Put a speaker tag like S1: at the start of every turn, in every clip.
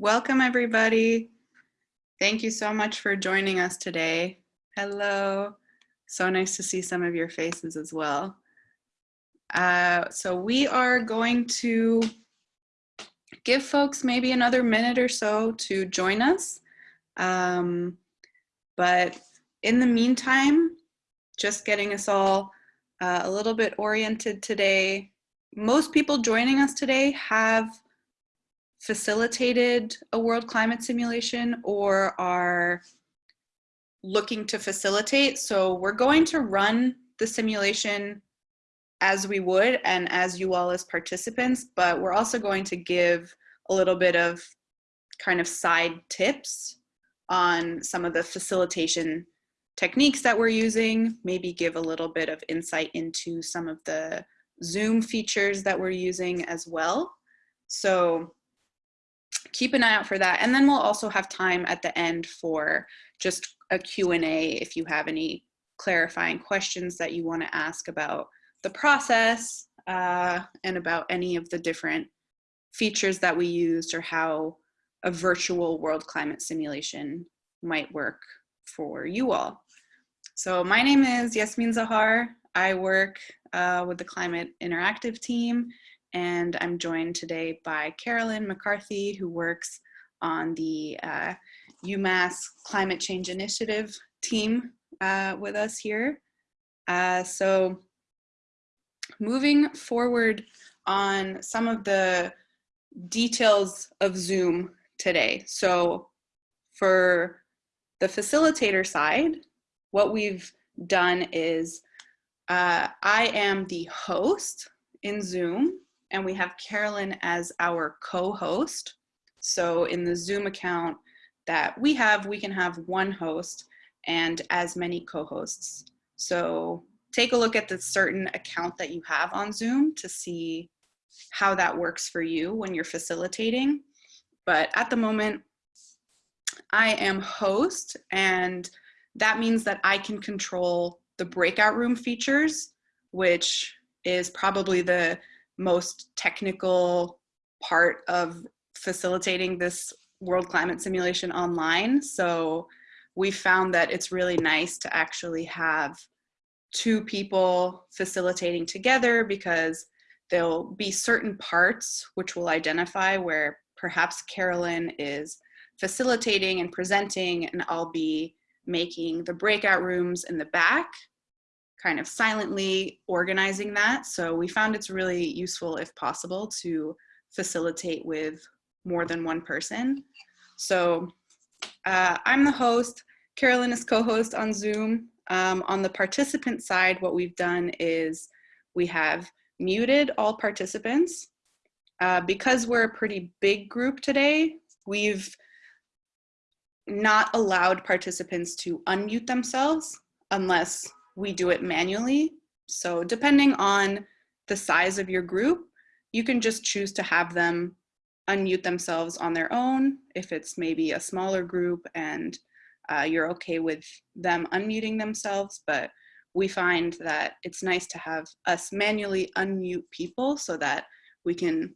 S1: Welcome everybody. Thank you so much for joining us today. Hello. So nice to see some of your faces as well. Uh, so we are going to give folks maybe another minute or so to join us. Um, but in the meantime, just getting us all uh, a little bit oriented today. Most people joining us today have facilitated a world climate simulation or are looking to facilitate. So we're going to run the simulation as we would and as you all as participants, but we're also going to give a little bit of kind of side tips on some of the facilitation techniques that we're using, maybe give a little bit of insight into some of the Zoom features that we're using as well. So keep an eye out for that. And then we'll also have time at the end for just a Q&A if you have any clarifying questions that you want to ask about the process uh, and about any of the different features that we used or how a virtual world climate simulation might work for you all. So my name is Yasmin Zahar. I work uh, with the Climate Interactive team and I'm joined today by Carolyn McCarthy, who works on the uh, UMass Climate Change Initiative team uh, with us here. Uh, so moving forward on some of the details of Zoom today. So for the facilitator side, what we've done is uh, I am the host in Zoom and we have Carolyn as our co-host. So in the Zoom account that we have, we can have one host and as many co-hosts. So take a look at the certain account that you have on Zoom to see how that works for you when you're facilitating. But at the moment, I am host and that means that I can control the breakout room features, which is probably the most technical part of facilitating this world climate simulation online. So we found that it's really nice to actually have two people facilitating together because there'll be certain parts which will identify where perhaps Carolyn is facilitating and presenting and I'll be making the breakout rooms in the back kind of silently organizing that. So we found it's really useful if possible to facilitate with more than one person. So uh, I'm the host, Carolyn is co-host on Zoom. Um, on the participant side, what we've done is we have muted all participants. Uh, because we're a pretty big group today, we've not allowed participants to unmute themselves unless we do it manually. So depending on the size of your group, you can just choose to have them unmute themselves on their own if it's maybe a smaller group and uh, you're okay with them unmuting themselves. But we find that it's nice to have us manually unmute people so that we can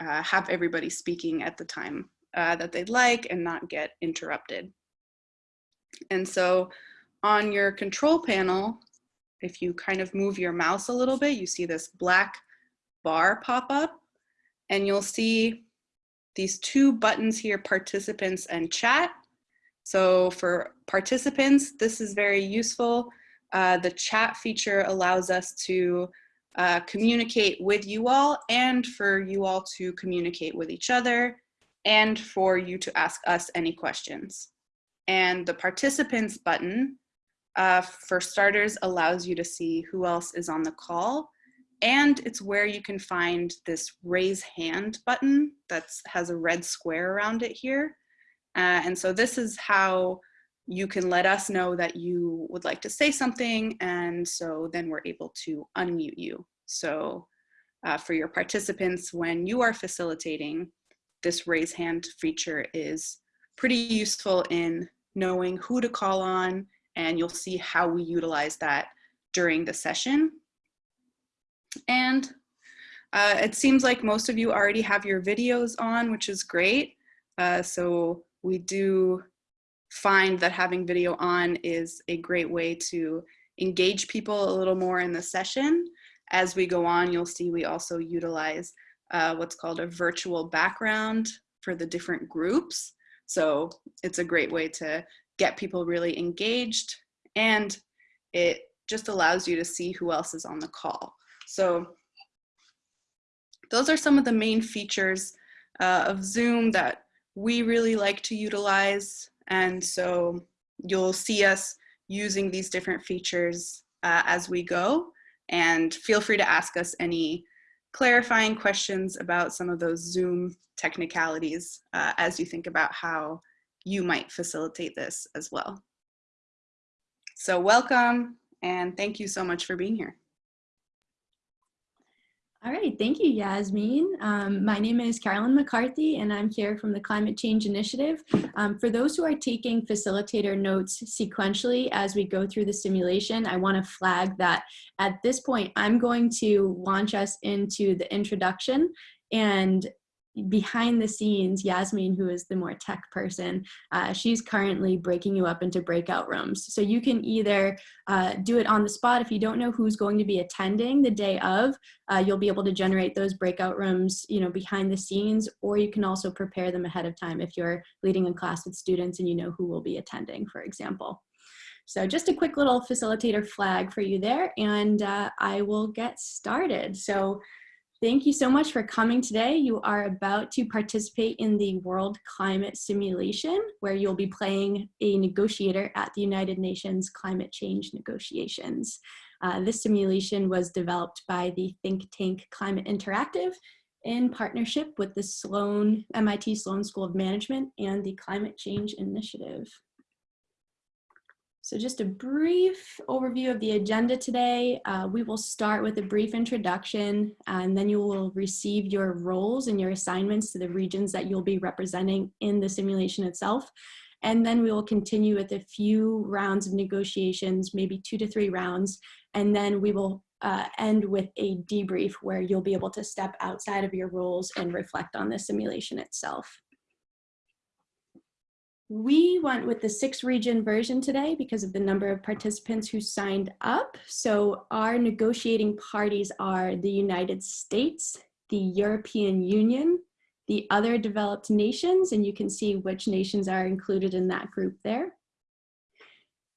S1: uh, have everybody speaking at the time uh, that they'd like and not get interrupted. And so on your control panel, if you kind of move your mouse a little bit, you see this black bar pop up and you'll see these two buttons here, participants and chat. So for participants, this is very useful. Uh, the chat feature allows us to uh, communicate with you all and for you all to communicate with each other and for you to ask us any questions. And the participants button uh, for starters, allows you to see who else is on the call. And it's where you can find this raise hand button that has a red square around it here. Uh, and so this is how you can let us know that you would like to say something. And so then we're able to unmute you. So uh, for your participants, when you are facilitating, this raise hand feature is pretty useful in knowing who to call on and you'll see how we utilize that during the session. And uh, it seems like most of you already have your videos on, which is great. Uh, so we do find that having video on is a great way to engage people a little more in the session. As we go on, you'll see we also utilize uh, what's called a virtual background for the different groups. So it's a great way to get people really engaged and it just allows you to see who else is on the call. So those are some of the main features uh, of Zoom that we really like to utilize. And so you'll see us using these different features uh, as we go. And feel free to ask us any clarifying questions about some of those Zoom technicalities uh, as you think about how you might facilitate this as well. So welcome and thank you so much for being here.
S2: All right, thank you, Yasmin. Um, my name is Carolyn McCarthy, and I'm here from the Climate Change Initiative. Um, for those who are taking facilitator notes sequentially as we go through the simulation, I want to flag that at this point, I'm going to launch us into the introduction and behind the scenes, Yasmin, who is the more tech person, uh, she's currently breaking you up into breakout rooms. So you can either uh, do it on the spot if you don't know who's going to be attending the day of, uh, you'll be able to generate those breakout rooms, you know, behind the scenes, or you can also prepare them ahead of time if you're leading a class with students and you know who will be attending, for example. So just a quick little facilitator flag for you there, and uh, I will get started. So Thank you so much for coming today. You are about to participate in the World Climate Simulation, where you'll be playing a negotiator at the United Nations Climate Change Negotiations. Uh, this simulation was developed by the think tank Climate Interactive in partnership with the Sloan, MIT Sloan School of Management and the Climate Change Initiative. So just a brief overview of the agenda today. Uh, we will start with a brief introduction and then you will receive your roles and your assignments to the regions that you'll be representing in the simulation itself. And then we will continue with a few rounds of negotiations, maybe two to three rounds. And then we will uh, end with a debrief where you'll be able to step outside of your roles and reflect on the simulation itself. We went with the six region version today because of the number of participants who signed up. So our negotiating parties are the United States, the European Union, the other developed nations, and you can see which nations are included in that group there.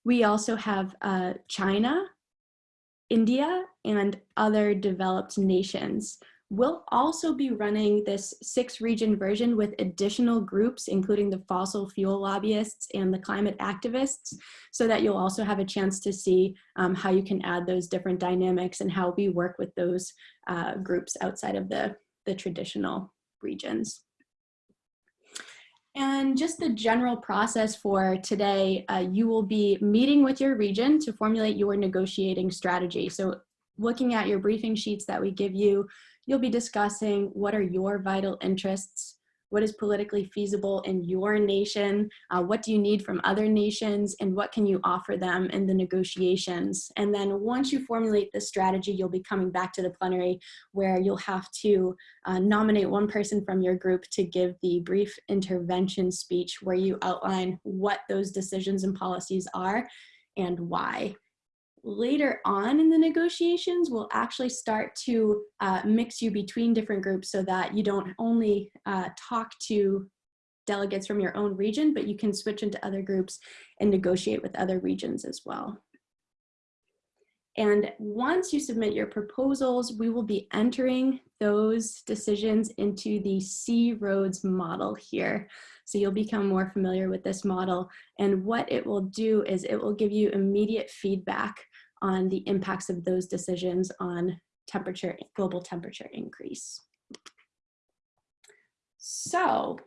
S2: We also have uh, China, India, and other developed nations. We'll also be running this six region version with additional groups, including the fossil fuel lobbyists and the climate activists, so that you'll also have a chance to see um, how you can add those different dynamics and how we work with those uh, groups outside of the, the traditional regions. And just the general process for today, uh, you will be meeting with your region to formulate your negotiating strategy. So looking at your briefing sheets that we give you, You'll be discussing what are your vital interests, what is politically feasible in your nation, uh, what do you need from other nations, and what can you offer them in the negotiations. And then once you formulate this strategy, you'll be coming back to the plenary where you'll have to uh, nominate one person from your group to give the brief intervention speech where you outline what those decisions and policies are and why later on in the negotiations, we'll actually start to uh, mix you between different groups so that you don't only uh, talk to delegates from your own region, but you can switch into other groups and negotiate with other regions as well. And once you submit your proposals, we will be entering those decisions into the C-ROADS model here. So you'll become more familiar with this model. And what it will do is it will give you immediate feedback on the impacts of those decisions on temperature, global temperature increase. So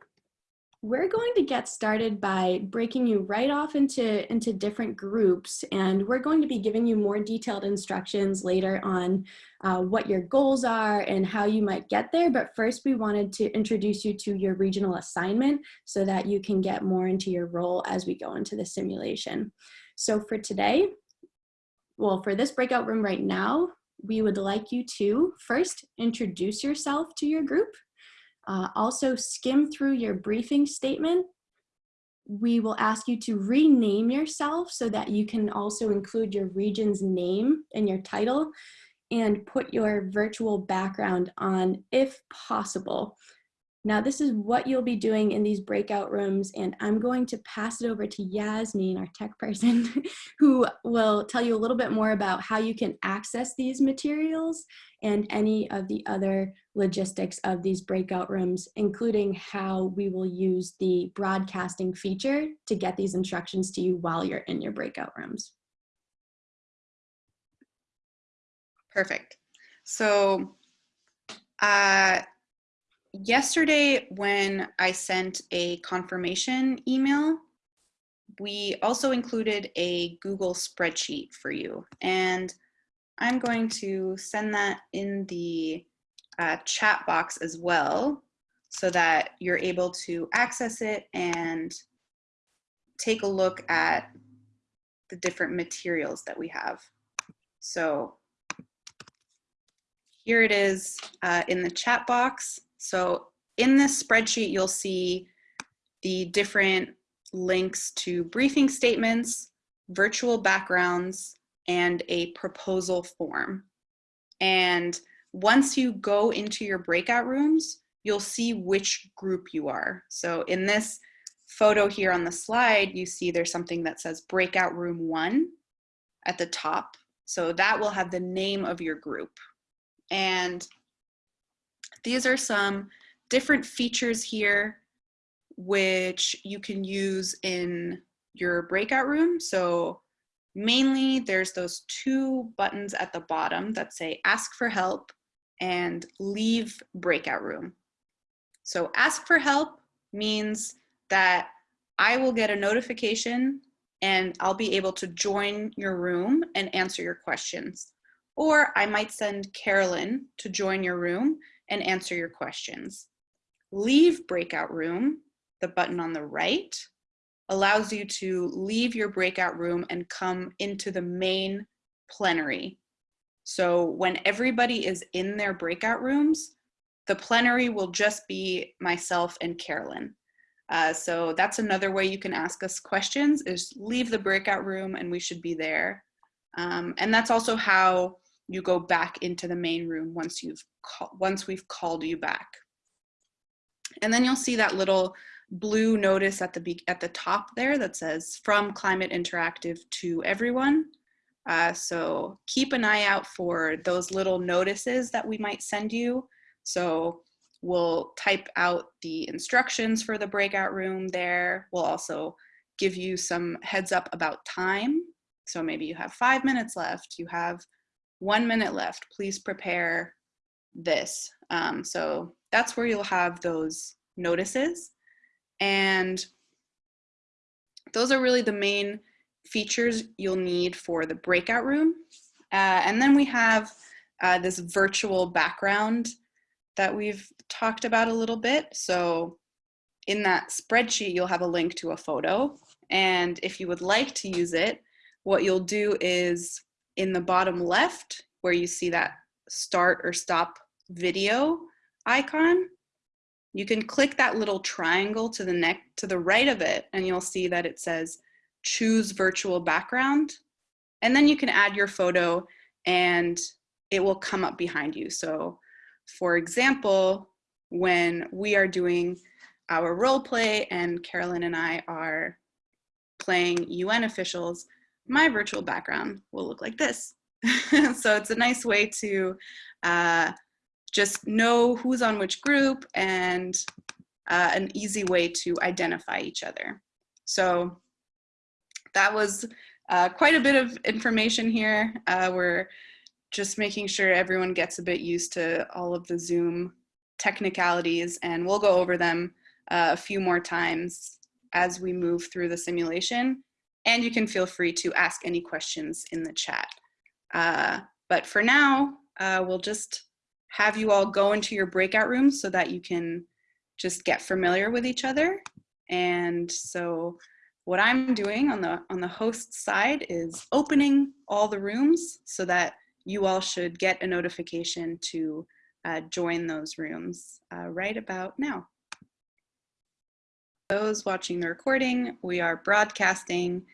S2: we're going to get started by breaking you right off into, into different groups and we're going to be giving you more detailed instructions later on uh, what your goals are and how you might get there. But first we wanted to introduce you to your regional assignment so that you can get more into your role as we go into the simulation. So for today, well, for this breakout room right now, we would like you to first introduce yourself to your group. Uh, also, skim through your briefing statement. We will ask you to rename yourself so that you can also include your region's name in your title and put your virtual background on if possible. Now this is what you'll be doing in these breakout rooms and I'm going to pass it over to Yasmin, our tech person, who will tell you a little bit more about how you can access these materials and any of the other logistics of these breakout rooms, including how we will use the broadcasting feature to get these instructions to you while you're in your breakout rooms.
S1: Perfect. So uh, yesterday when I sent a confirmation email, we also included a Google spreadsheet for you. And I'm going to send that in the uh, chat box as well so that you're able to access it and take a look at the different materials that we have. So here it is uh, in the chat box. So in this spreadsheet, you'll see the different links to briefing statements, virtual backgrounds, and a proposal form. And once you go into your breakout rooms, you'll see which group you are. So in this photo here on the slide, you see there's something that says breakout room one at the top. So that will have the name of your group. And these are some different features here which you can use in your breakout room. So mainly there's those two buttons at the bottom that say ask for help and leave breakout room. So ask for help means that I will get a notification and I'll be able to join your room and answer your questions. Or I might send Carolyn to join your room and answer your questions. Leave breakout room, the button on the right, allows you to leave your breakout room and come into the main plenary. So when everybody is in their breakout rooms, the plenary will just be myself and Carolyn. Uh, so that's another way you can ask us questions is leave the breakout room and we should be there. Um, and that's also how you go back into the main room once you've once we've called you back. And then you'll see that little blue notice at the at the top there that says from Climate Interactive to everyone. Uh, so keep an eye out for those little notices that we might send you. So we'll type out the instructions for the breakout room there. We'll also give you some heads up about time. So maybe you have five minutes left, you have one minute left, please prepare this. Um, so that's where you'll have those notices. And those are really the main features you'll need for the breakout room. Uh, and then we have uh, this virtual background that we've talked about a little bit. So in that spreadsheet, you'll have a link to a photo. And if you would like to use it, what you'll do is in the bottom left where you see that start or stop video icon, you can click that little triangle to the neck to the right of it and you'll see that it says choose virtual background. And then you can add your photo and it will come up behind you. So for example, when we are doing our role play and Carolyn and I are playing UN officials, my virtual background will look like this. so it's a nice way to uh, just know who's on which group and uh, an easy way to identify each other. So that was uh, quite a bit of information here. Uh, we're just making sure everyone gets a bit used to all of the Zoom technicalities and we'll go over them uh, a few more times as we move through the simulation. And you can feel free to ask any questions in the chat. Uh, but for now, uh, we'll just have you all go into your breakout rooms so that you can just get familiar with each other. And so what I'm doing on the, on the host side is opening all the rooms so that you all should get a notification to uh, join those rooms uh, right about now. Those watching the recording, we are broadcasting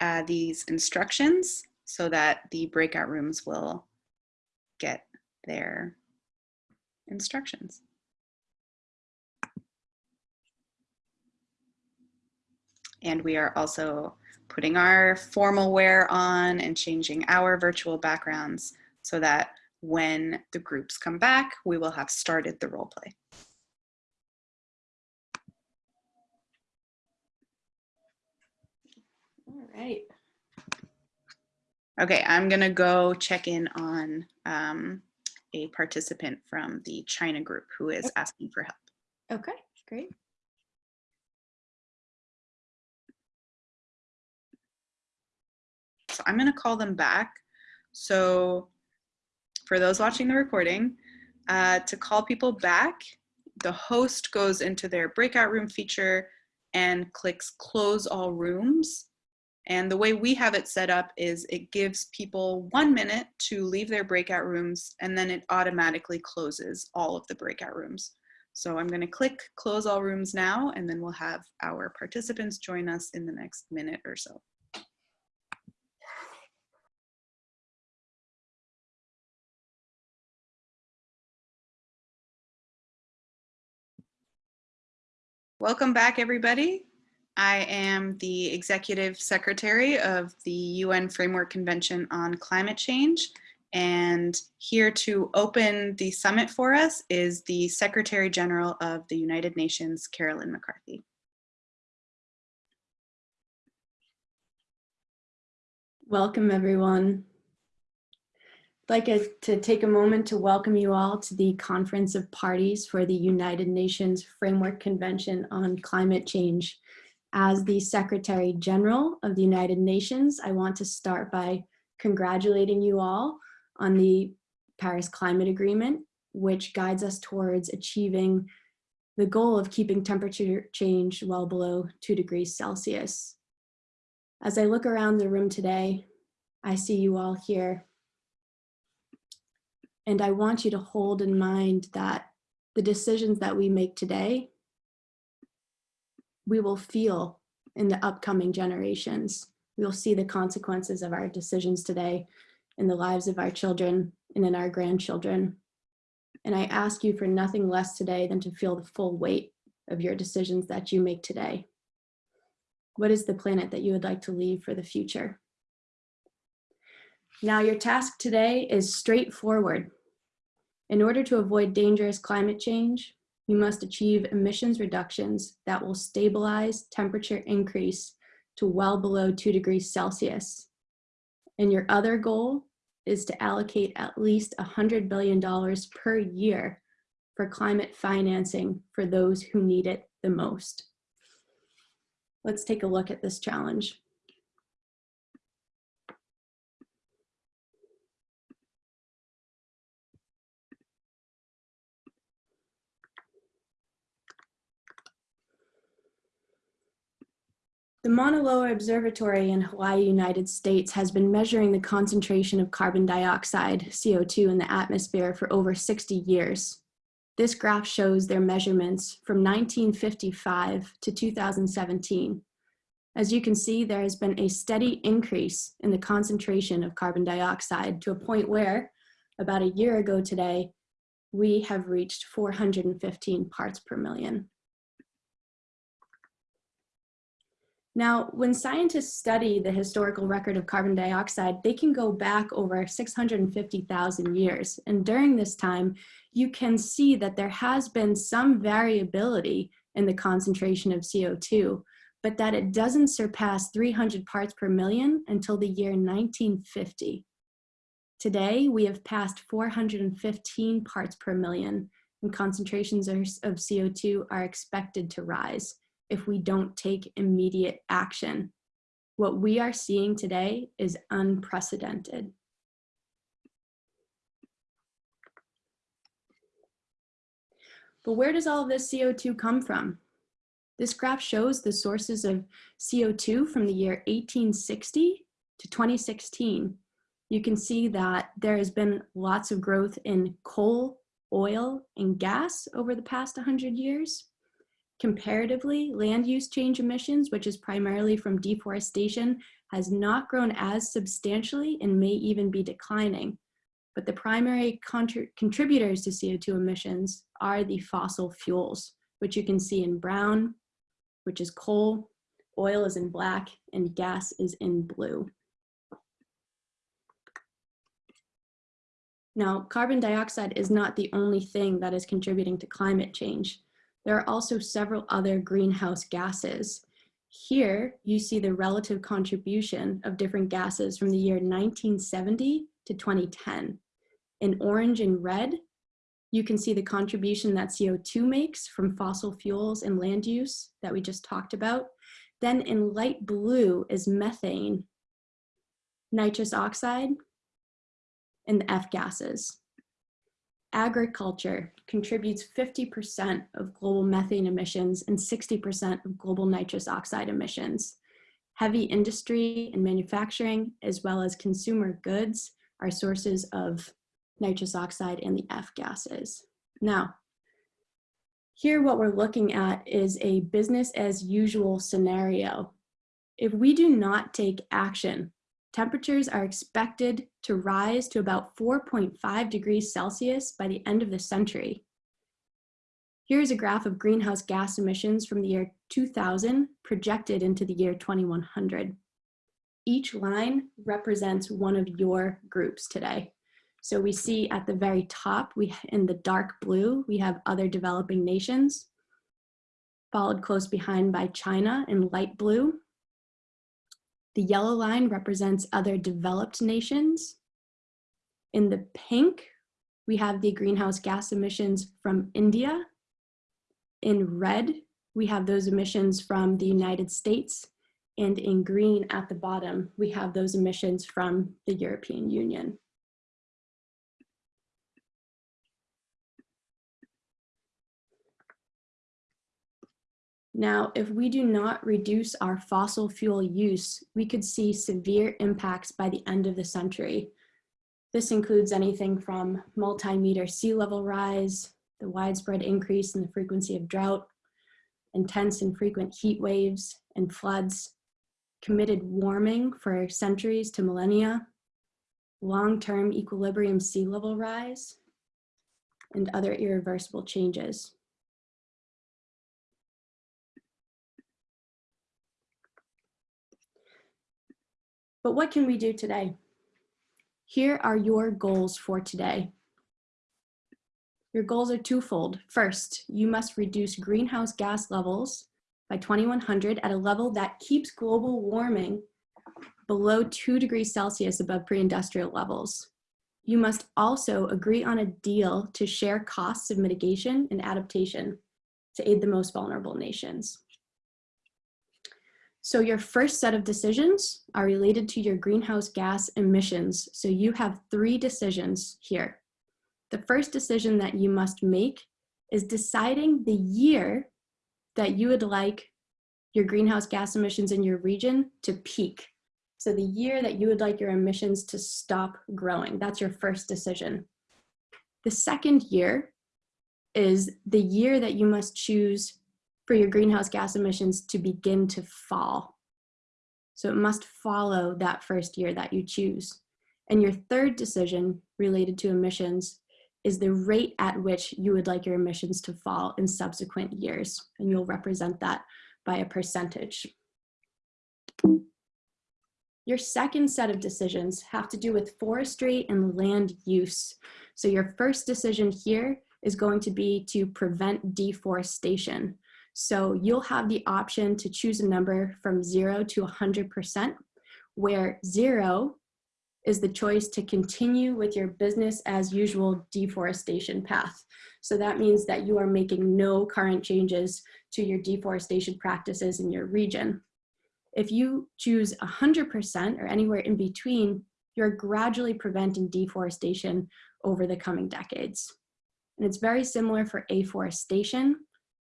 S1: uh, these instructions so that the breakout rooms will get their instructions. And we are also putting our formal wear on and changing our virtual backgrounds so that when the groups come back, we will have started the role play.
S2: Right.
S1: Okay, I'm gonna go check in on um, a participant from the China group who is asking for help.
S2: Okay, great.
S1: So I'm gonna call them back. So for those watching the recording, uh, to call people back, the host goes into their breakout room feature and clicks close all rooms. And the way we have it set up is it gives people one minute to leave their breakout rooms and then it automatically closes all of the breakout rooms. So I'm gonna click close all rooms now and then we'll have our participants join us in the next minute or so. Welcome back, everybody. I am the Executive Secretary of the UN Framework Convention on Climate Change. And here to open the summit for us is the Secretary General of the United Nations, Carolyn McCarthy.
S2: Welcome, everyone. I'd like to take a moment to welcome you all to the Conference of Parties for the United Nations Framework Convention on Climate Change. As the Secretary General of the United Nations, I want to start by congratulating you all on the Paris Climate Agreement, which guides us towards achieving the goal of keeping temperature change well below two degrees Celsius. As I look around the room today, I see you all here. And I want you to hold in mind that the decisions that we make today, we will feel in the upcoming generations. We'll see the consequences of our decisions today in the lives of our children and in our grandchildren. And I ask you for nothing less today than to feel the full weight of your decisions that you make today. What is the planet that you would like to leave for the future? Now your task today is straightforward. In order to avoid dangerous climate change, you must achieve emissions reductions that will stabilize temperature increase to well below two degrees Celsius. And your other goal is to allocate at least $100 billion per year for climate financing for those who need it the most. Let's take a look at this challenge. The Mauna Loa Observatory in Hawaii, United States has been measuring the concentration of carbon dioxide, CO2 in the atmosphere for over 60 years. This graph shows their measurements from 1955 to 2017. As you can see, there has been a steady increase in the concentration of carbon dioxide to a point where, about a year ago today, we have reached 415 parts per million. Now, when scientists study the historical record of carbon dioxide, they can go back over 650,000 years. And during this time, you can see that there has been some variability in the concentration of CO2, but that it doesn't surpass 300 parts per million until the year 1950. Today, we have passed 415 parts per million, and concentrations of CO2 are expected to rise if we don't take immediate action. What we are seeing today is unprecedented. But where does all of this CO2 come from? This graph shows the sources of CO2 from the year 1860 to 2016. You can see that there has been lots of growth in coal oil, and gas over the past 100 years. Comparatively, land use change emissions, which is primarily from deforestation, has not grown as substantially and may even be declining. But the primary contr contributors to CO2 emissions are the fossil fuels, which you can see in brown, which is coal, oil is in black, and gas is in blue. Now, carbon dioxide is not the only thing that is contributing to climate change. There are also several other greenhouse gases. Here, you see the relative contribution of different gases from the year 1970 to 2010. In orange and red, you can see the contribution that CO2 makes from fossil fuels and land use that we just talked about. Then in light blue is methane, nitrous oxide, and the F gases. Agriculture contributes 50% of global methane emissions and 60% of global nitrous oxide emissions. Heavy industry and manufacturing, as well as consumer goods, are sources of nitrous oxide and the F gases. Now, here what we're looking at is a business as usual scenario. If we do not take action temperatures are expected to rise to about 4.5 degrees Celsius by the end of the century. Here's a graph of greenhouse gas emissions from the year 2000 projected into the year 2100. Each line represents one of your groups today. So we see at the very top, we in the dark blue, we have other developing nations, followed close behind by China in light blue, the yellow line represents other developed nations. In the pink, we have the greenhouse gas emissions from India. In red, we have those emissions from the United States. And in green at the bottom, we have those emissions from the European Union. Now, if we do not reduce our fossil fuel use, we could see severe impacts by the end of the century. This includes anything from multi-meter sea level rise, the widespread increase in the frequency of drought, intense and frequent heat waves and floods, committed warming for centuries to millennia, long-term equilibrium sea level rise, and other irreversible changes. But what can we do today? Here are your goals for today. Your goals are twofold. First, you must reduce greenhouse gas levels by 2100 at a level that keeps global warming below 2 degrees Celsius above pre-industrial levels. You must also agree on a deal to share costs of mitigation and adaptation to aid the most vulnerable nations. So your first set of decisions are related to your greenhouse gas emissions. So you have three decisions here. The first decision that you must make is deciding the year that you would like your greenhouse gas emissions in your region to peak. So the year that you would like your emissions to stop growing, that's your first decision. The second year is the year that you must choose for your greenhouse gas emissions to begin to fall. So it must follow that first year that you choose. And your third decision related to emissions is the rate at which you would like your emissions to fall in subsequent years. And you'll represent that by a percentage. Your second set of decisions have to do with forestry and land use. So your first decision here is going to be to prevent deforestation. So you'll have the option to choose a number from zero to 100%, where zero is the choice to continue with your business as usual deforestation path. So that means that you are making no current changes to your deforestation practices in your region. If you choose 100% or anywhere in between, you're gradually preventing deforestation over the coming decades. And it's very similar for afforestation.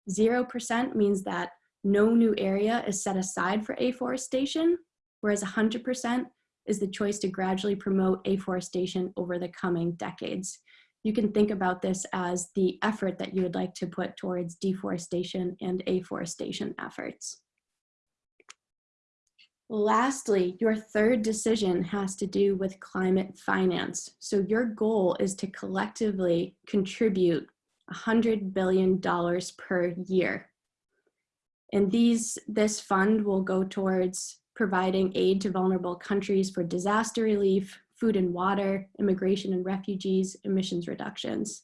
S2: 0% means that no new area is set aside for afforestation, whereas 100% is the choice to gradually promote afforestation over the coming decades. you can think about this as the effort that you would like to put towards deforestation and afforestation efforts. Lastly, your third decision has to do with climate finance. So your goal is to collectively contribute $100 billion per year. And these, this fund will go towards providing aid to vulnerable countries for disaster relief, food and water, immigration and refugees, emissions reductions.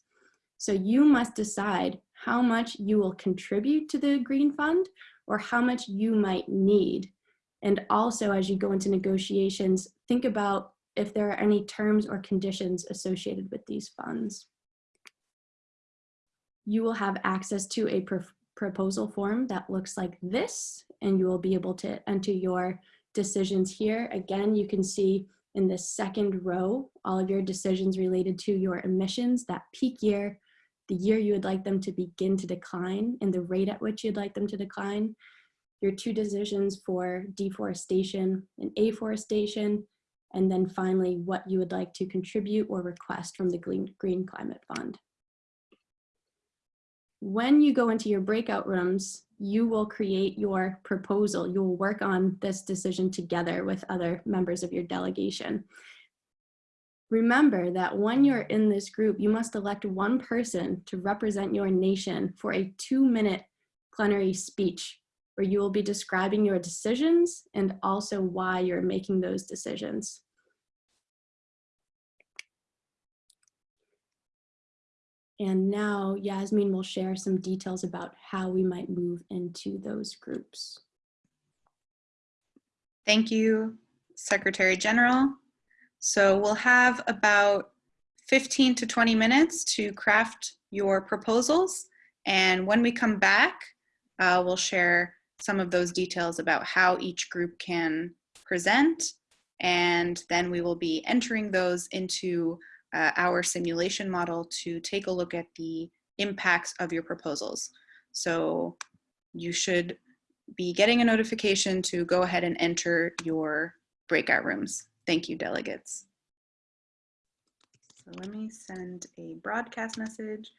S2: So you must decide how much you will contribute to the Green Fund or how much you might need. And also as you go into negotiations, think about if there are any terms or conditions associated with these funds. You will have access to a pr proposal form that looks like this, and you will be able to enter your decisions here. Again, you can see in the second row, all of your decisions related to your emissions, that peak year, the year you would like them to begin to decline, and the rate at which you'd like them to decline, your two decisions for deforestation and afforestation, and then finally what you would like to contribute or request from the Green, Green Climate Fund. When you go into your breakout rooms, you will create your proposal. You will work on this decision together with other members of your delegation. Remember that when you're in this group, you must elect one person to represent your nation for a two minute plenary speech where you will be describing your decisions and also why you're making those decisions. And now Yasmin will share some details about how we might move into those groups.
S1: Thank you, Secretary General. So we'll have about 15 to 20 minutes to craft your proposals. And when we come back, uh, we'll share some of those details about how each group can present. And then we will be entering those into uh, our simulation model to take a look at the impacts of your proposals. So you should be getting a notification to go ahead and enter your breakout rooms. Thank you, delegates. So let me send a broadcast message.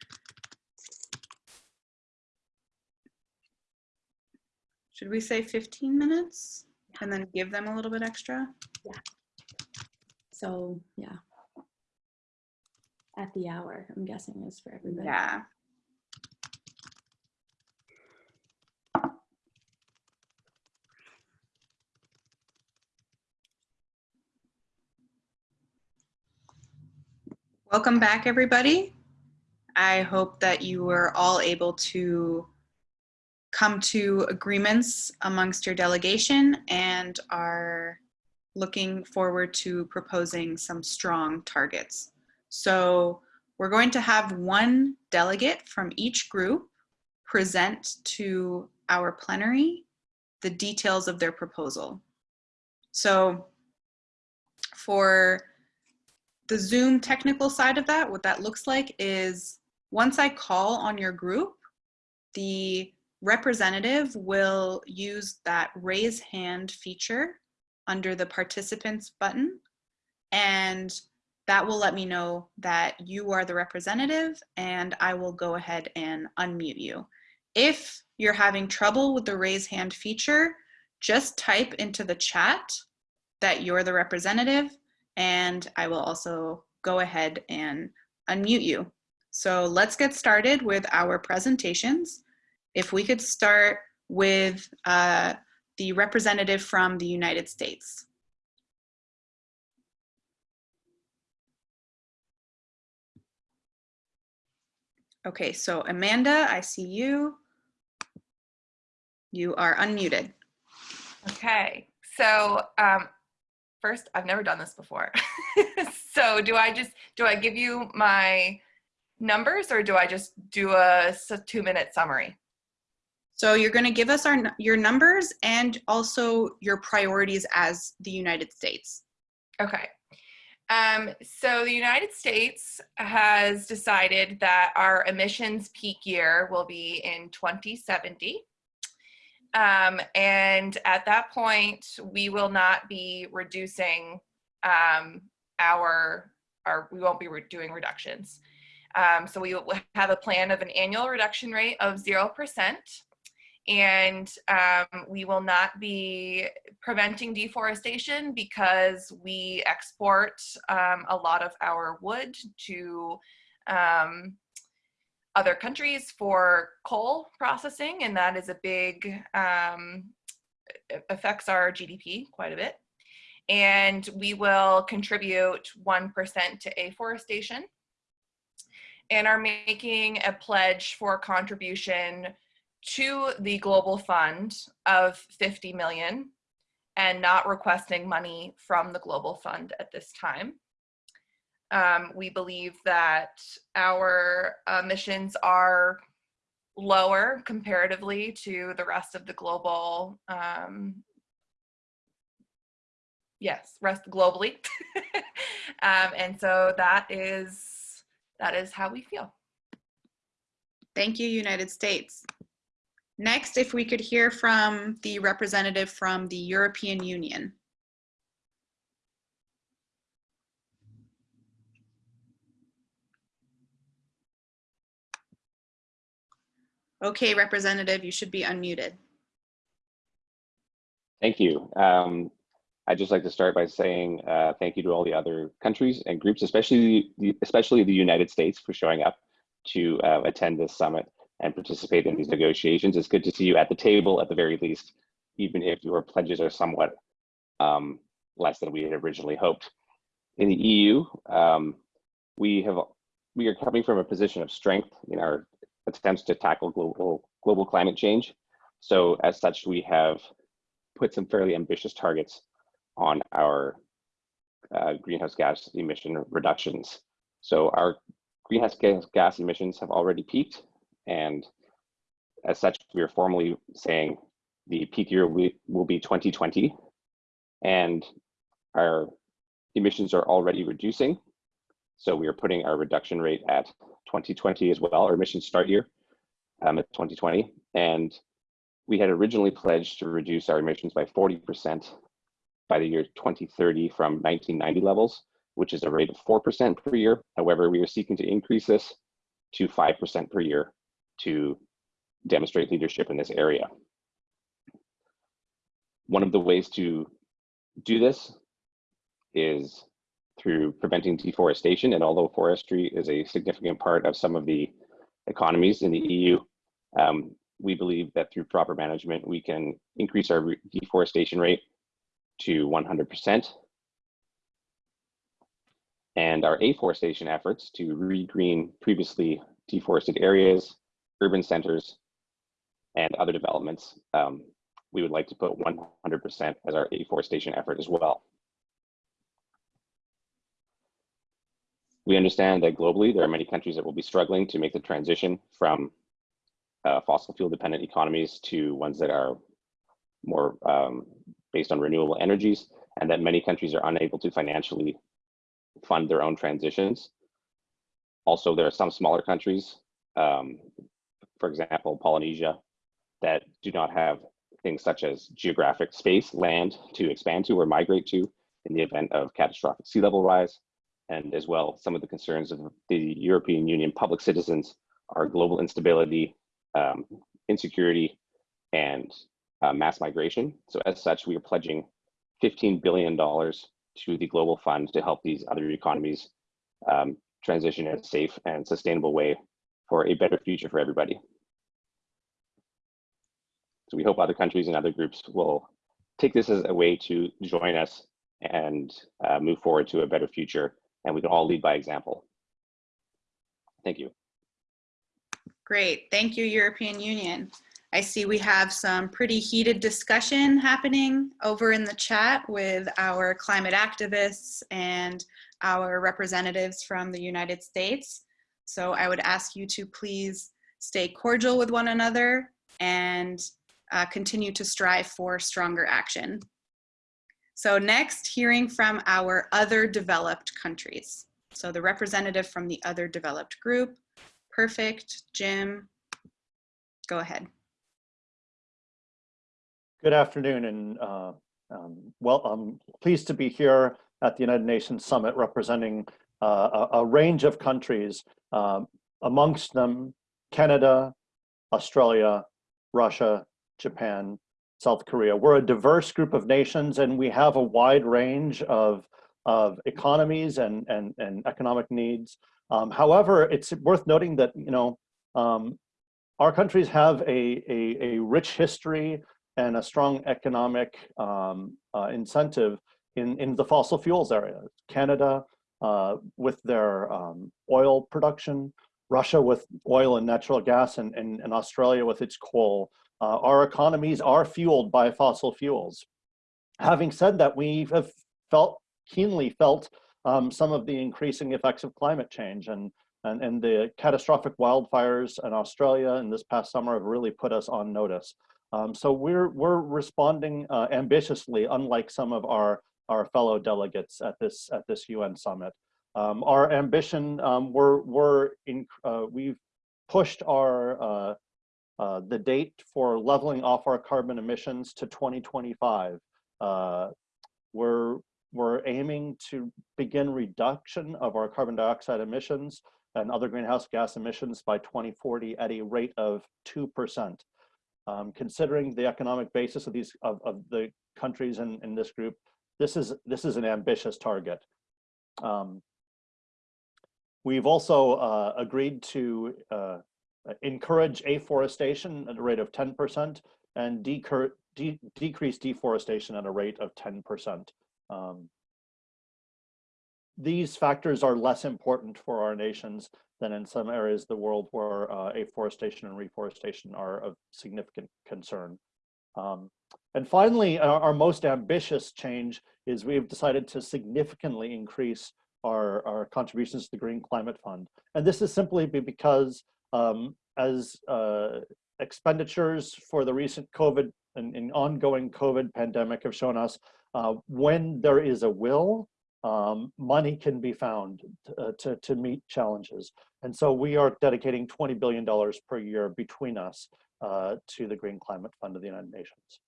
S1: Should we say 15 minutes and then give them a little bit extra? Yeah.
S2: So yeah, at the hour, I'm guessing is for everybody.
S1: Yeah. Welcome back, everybody. I hope that you were all able to come to agreements amongst your delegation and are looking forward to proposing some strong targets. So we're going to have one delegate from each group present to our plenary the details of their proposal. So for the Zoom technical side of that, what that looks like is once I call on your group, the representative will use that raise hand feature under the participants button and that will let me know that you are the representative and I will go ahead and unmute you. If you're having trouble with the raise hand feature, just type into the chat that you're the representative and I will also go ahead and unmute you. So let's get started with our presentations. If we could start with uh, the representative from the United States. Okay, so Amanda, I see you. You are unmuted.
S3: Okay, so um, first, I've never done this before. so do I just, do I give you my numbers or do I just do a two minute summary?
S1: So you're going to give us our your numbers and also your priorities as the United States.
S3: Okay. Um, so the United States has decided that our emissions peak year will be in 2070. Um, and at that point, we will not be reducing um, our, our, we won't be re doing reductions. Um, so we will have a plan of an annual reduction rate of 0%. And um, we will not be preventing deforestation because we export um, a lot of our wood to um, other countries for coal processing, and that is a big, um, affects our GDP quite a bit. And we will contribute 1% to afforestation and are making a pledge for contribution to the global fund of 50 million and not requesting money from the global fund at this time. Um, we believe that our emissions are lower comparatively to the rest of the global, um, yes, rest globally. um, and so that is, that is how we feel.
S1: Thank you, United States. Next, if we could hear from the representative from the European Union. Okay, Representative, you should be unmuted.
S4: Thank you. Um, I'd just like to start by saying uh, thank you to all the other countries and groups, especially the, especially the United States for showing up to uh, attend this summit and participate in these negotiations. It's good to see you at the table at the very least, even if your pledges are somewhat um, less than we had originally hoped. In the EU, um, we have we are coming from a position of strength in our attempts to tackle global global climate change. So as such, we have put some fairly ambitious targets on our uh, greenhouse gas emission reductions. So our greenhouse gas, gas emissions have already peaked and as such, we are formally saying the peak year will, be 2020 and our emissions are already reducing. So we are putting our reduction rate at 2020 as well, our emissions start year um, at 2020. And we had originally pledged to reduce our emissions by 40% by the year 2030 from 1990 levels, which is a rate of 4% per year. However, we are seeking to increase this to 5% per year to demonstrate leadership in this area. One of the ways to do this is through preventing deforestation. And although forestry is a significant part of some of the economies in the EU, um, we believe that through proper management, we can increase our deforestation rate to 100%. And our afforestation efforts to regreen previously deforested areas, urban centers, and other developments, um, we would like to put 100% as our afforestation effort as well. We understand that globally, there are many countries that will be struggling to make the transition from uh, fossil fuel dependent economies to ones that are more um, based on renewable energies, and that many countries are unable to financially fund their own transitions. Also, there are some smaller countries, um, for example, Polynesia, that do not have things such as geographic space, land to expand to or migrate to in the event of catastrophic sea level rise. And as well, some of the concerns of the European Union public citizens are global instability, um, insecurity, and uh, mass migration. So as such, we are pledging $15 billion to the Global Fund to help these other economies um, transition in a safe and sustainable way for a better future for everybody. So we hope other countries and other groups will take this as a way to join us and uh, move forward to a better future, and we can all lead by example. Thank you.
S1: Great, thank you, European Union. I see we have some pretty heated discussion happening over in the chat with our climate activists and our representatives from the United States. So I would ask you to please stay cordial with one another and uh, continue to strive for stronger action. So next, hearing from our other developed countries. So the representative from the other developed group. Perfect, Jim, go ahead.
S5: Good afternoon, and uh, um, well, I'm pleased to be here at the United Nations Summit representing uh, a, range of countries, um, amongst them Canada, Australia, Russia, Japan, South Korea. We're a diverse group of nations and we have a wide range of, of economies and, and, and economic needs. Um, however, it's worth noting that, you know, um, our countries have a, a, a, rich history and a strong economic um, uh, incentive in, in the fossil fuels area. Canada uh, with their um, oil production, Russia with oil and natural gas, and, and, and Australia with its coal. Uh, our economies are fueled by fossil fuels. Having said that, we have felt keenly felt um, some of the increasing effects of climate change and, and, and the catastrophic wildfires in Australia in this past summer have really put us on notice. Um, so we're, we're responding uh, ambitiously, unlike some of our, our fellow delegates at this, at this UN summit. Um, our ambition, um, we're, we're in, uh, we've pushed our, uh, uh, the date for leveling off our carbon emissions to 2025. Uh, we're, we're aiming to begin reduction of our carbon dioxide emissions and other greenhouse gas emissions by 2040 at a rate of 2%. Um, considering the economic basis of these of, of the countries in, in this group, this is this is an ambitious target. Um, we've also uh, agreed to uh, encourage afforestation at a rate of 10% and de decrease deforestation at a rate of 10%. Um, these factors are less important for our nations than in some areas of the world where uh, afforestation and reforestation are of significant concern. Um, and finally, our, our, most ambitious change is we've decided to significantly increase our, our contributions to the Green Climate Fund. And this is simply because um, as uh, expenditures for the recent COVID and, and, ongoing COVID pandemic have shown us, uh, when there is a will, um, money can be found uh, to, to meet challenges. And so we are dedicating $20 billion per year between us uh, to the Green Climate Fund of the United Nations.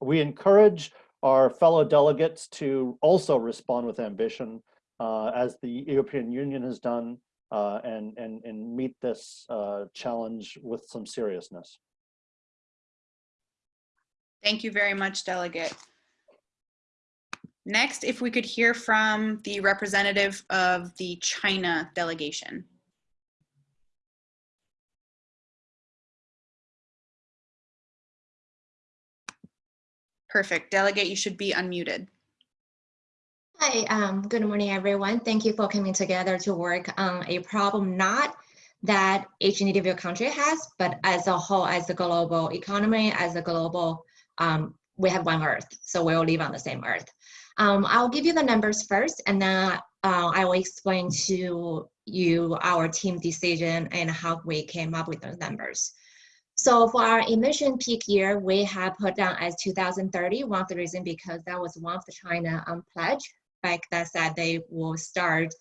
S5: We encourage our fellow delegates to also respond with ambition uh, as the European Union has done uh, and, and, and meet this uh, challenge with some seriousness.
S1: Thank you very much, Delegate. Next, if we could hear from the representative of the China delegation. Perfect. Delegate, you should be unmuted.
S6: Hi, um, good morning, everyone. Thank you for coming together to work on a problem not that each individual country has, but as a whole, as a global economy, as a global, um, we have one Earth, so we all live on the same Earth. Um, I'll give you the numbers first, and then uh, I will explain to you our team decision and how we came up with those numbers. So for our emission peak year, we have put down as 2030. One of the reasons because that was one of the China um, pledge back that said they will start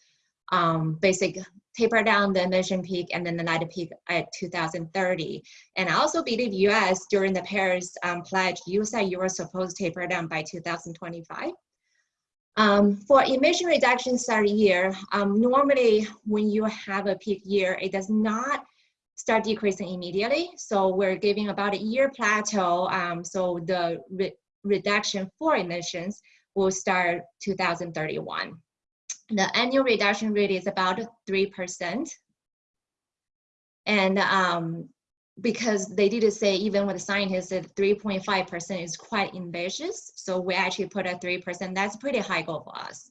S6: um, basic taper down the emission peak and then the night peak at 2030. And I also believe US during the Paris um, pledge, you said you were supposed to taper down by 2025. Um, for emission reduction start year, um, normally when you have a peak year, it does not start decreasing immediately. So we're giving about a year plateau. Um, so the re reduction for emissions will start 2031. The annual reduction rate is about 3%. And um, because they did say even with the scientists that 3.5% is quite ambitious. So we actually put a 3%, that's pretty high goal for us.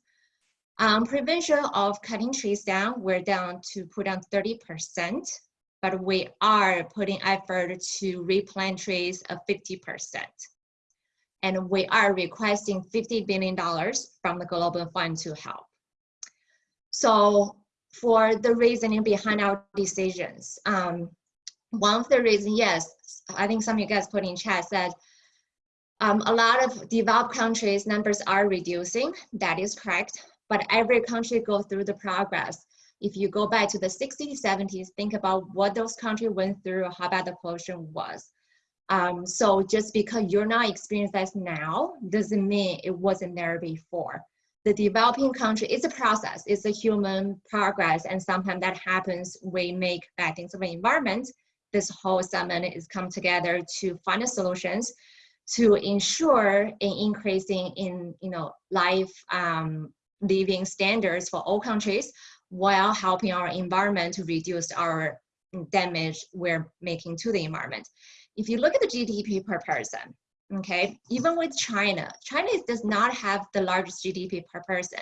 S6: Um, prevention of cutting trees down, we're down to put down 30%, but we are putting effort to replant trees of 50%. And we are requesting $50 billion from the Global Fund to help. So for the reasoning behind our decisions, um, one of the reasons, yes, I think some of you guys put in chat said um, a lot of developed countries numbers are reducing. That is correct. But every country goes through the progress. If you go back to the 60s, 70s, think about what those countries went through, how bad the pollution was. Um, so just because you're not experiencing that now doesn't mean it wasn't there before. the developing country, it's a process, it's a human progress, and sometimes that happens, we make bad things of the environment. This whole summit is come together to find solutions to ensure an increasing in, you know, life um, living standards for all countries while helping our environment to reduce our damage we're making to the environment. If you look at the GDP per person, okay, even with China, China does not have the largest GDP per person.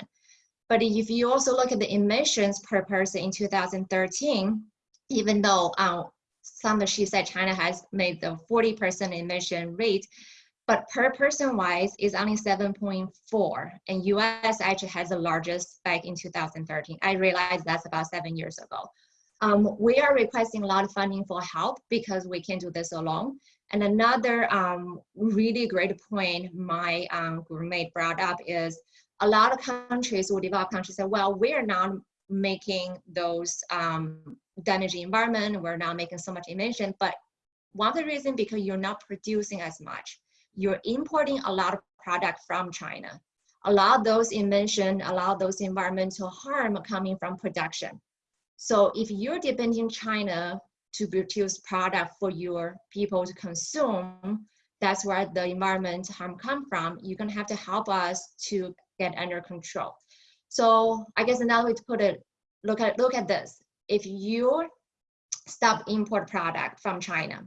S6: But if you also look at the emissions per person in 2013, even though um, some she said China has made the 40% emission rate, but per person wise is only 7.4 and US actually has the largest back in 2013. I realize that's about seven years ago. Um, we are requesting a lot of funding for help because we can't do this alone. And another um, really great point my um, roommate brought up is a lot of countries or developed countries say, well, we're not making those um, damaging environment, we're not making so much emission, but one of the reasons because you're not producing as much. You're importing a lot of product from China. A lot of those emission, a lot of those environmental harm coming from production. So if you're depending China to produce product for your people to consume, that's where the environment harm come from. You're gonna have to help us to get under control. So I guess another way to put it, look at look at this. If you stop import product from China,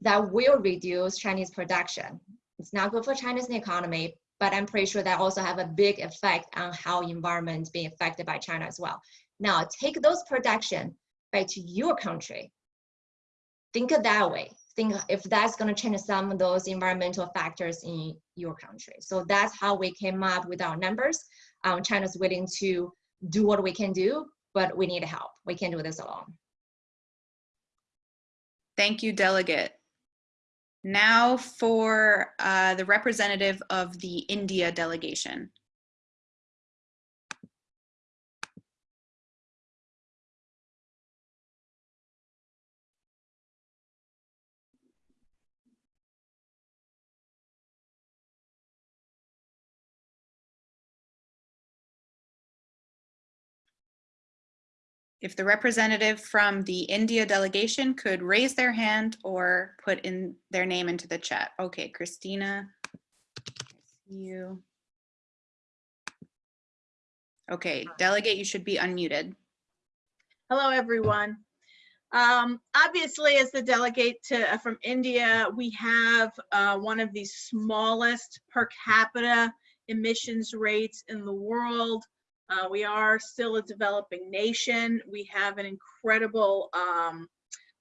S6: that will reduce Chinese production. It's not good for China's economy, but I'm pretty sure that also have a big effect on how environment being affected by China as well. Now take those production back to your country. Think of that way. Think if that's going to change some of those environmental factors in your country. So that's how we came up with our numbers. Um, China's willing to do what we can do, but we need help. We can't do this alone.
S1: Thank you, delegate. Now for uh, the representative of the India delegation. If the representative from the India delegation could raise their hand or put in their name into the chat. Okay, Christina. You. Okay, delegate, you should be unmuted.
S7: Hello, everyone. Um, obviously, as the delegate to, uh, from India, we have uh, one of the smallest per capita emissions rates in the world. Uh, we are still a developing nation. We have an incredible um,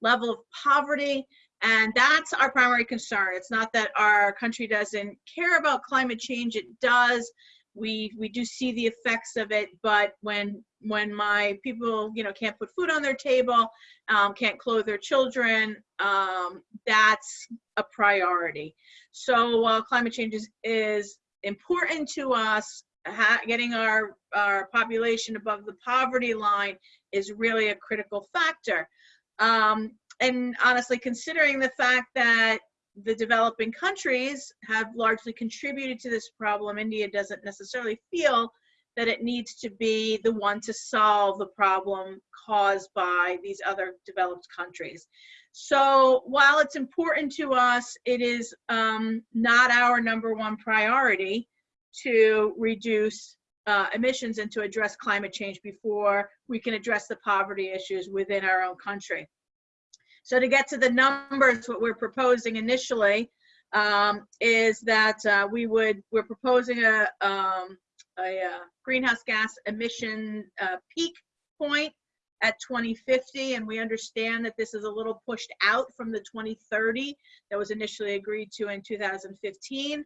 S7: level of poverty, and that's our primary concern. It's not that our country doesn't care about climate change, it does. We, we do see the effects of it, but when when my people you know can't put food on their table, um, can't clothe their children, um, that's a priority. So uh, climate change is, is important to us getting our, our population above the poverty line is really a critical factor. Um, and honestly, considering the fact that the developing countries have largely contributed to this problem, India doesn't necessarily feel that it needs to be the one to solve the problem caused by these other developed countries. So while it's important to us, it is um, not our number one priority to reduce uh, emissions and to address climate change before we can address the poverty issues within our own country. So to get to the numbers, what we're proposing initially um, is that uh, we would, we're proposing a, um, a, uh greenhouse gas emission uh, peak point at 2050 and we understand that this is a little pushed out from the 2030 that was initially agreed to in 2015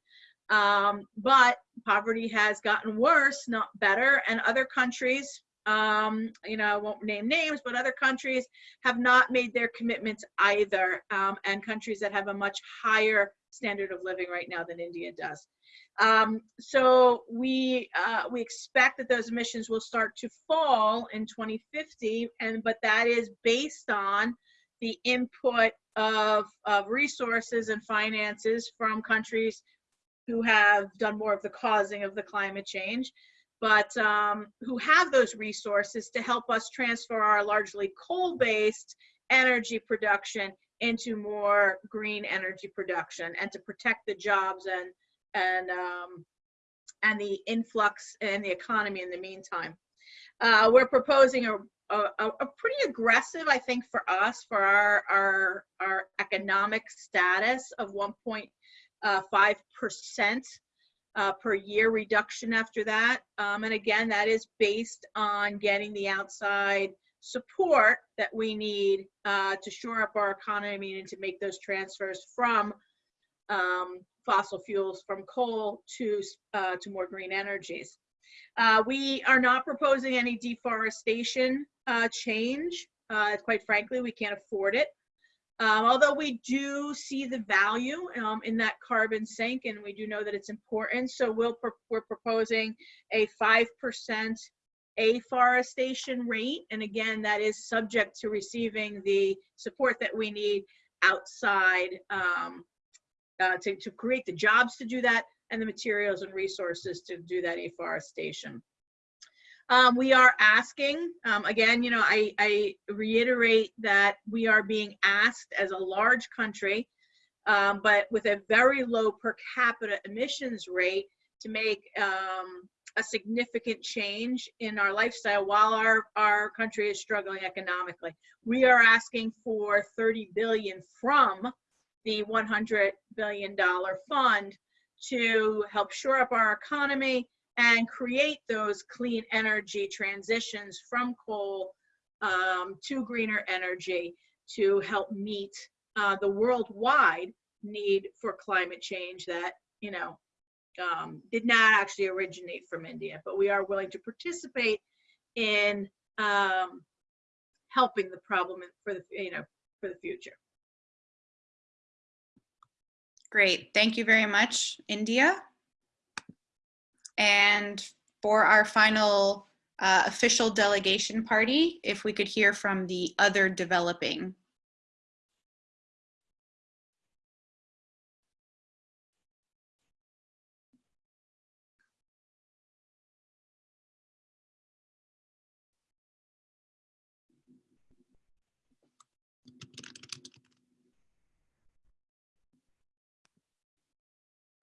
S7: um, but poverty has gotten worse, not better. And other countries, um, you know, I won't name names, but other countries have not made their commitments either. Um, and countries that have a much higher standard of living right now than India does. Um, so we uh, we expect that those emissions will start to fall in 2050, and but that is based on the input of, of resources and finances from countries who have done more of the causing of the climate change. but um, who have those resources to help us transfer our largely coal-based energy production into more green energy production and to protect the jobs and and um, and the influx in the economy in the meantime. Uh, we're proposing a, a, a pretty aggressive, I think, for us, for our our, our economic status of 1.5 percent uh, per year reduction after that. Um, and again, that is based on getting the outside support that we need uh, to shore up our economy and to make those transfers from um, fossil fuels, from coal to, uh, to more green energies. Uh, we are not proposing any deforestation uh, change. Uh, quite frankly, we can't afford it. Um, although we do see the value um, in that carbon sink and we do know that it's important. So we'll pro we're proposing a 5% afforestation rate. And again, that is subject to receiving the support that we need outside um, uh, to, to create the jobs to do that and the materials and resources to do that afforestation. Um, we are asking, um, again, you know, I, I, reiterate that we are being asked as a large country, um, but with a very low per capita emissions rate to make um, a significant change in our lifestyle while our, our country is struggling economically. We are asking for 30 billion from the 100 billion dollar fund to help shore up our economy and create those clean energy transitions from coal um, to greener energy to help meet uh, the worldwide need for climate change that, you know, um, did not actually originate from India, but we are willing to participate in um, helping the problem for the, you know, for the future.
S1: Great. Thank you very much, India. And for our final uh, official delegation party, if we could hear from the other developing.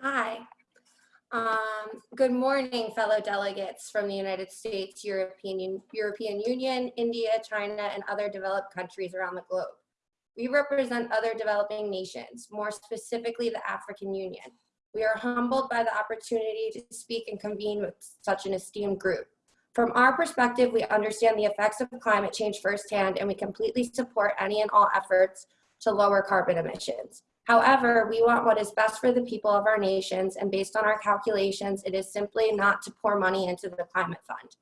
S8: Hi. Um, good morning, fellow delegates from the United States, European, European Union, India, China, and other developed countries around the globe. We represent other developing nations, more specifically the African Union. We are humbled by the opportunity to speak and convene with such an esteemed group. From our perspective, we understand the effects of climate change firsthand, and we completely support any and all efforts to lower carbon emissions. However, we want what is best for the people of our nations, and based on our calculations, it is simply not to pour money into the climate fund.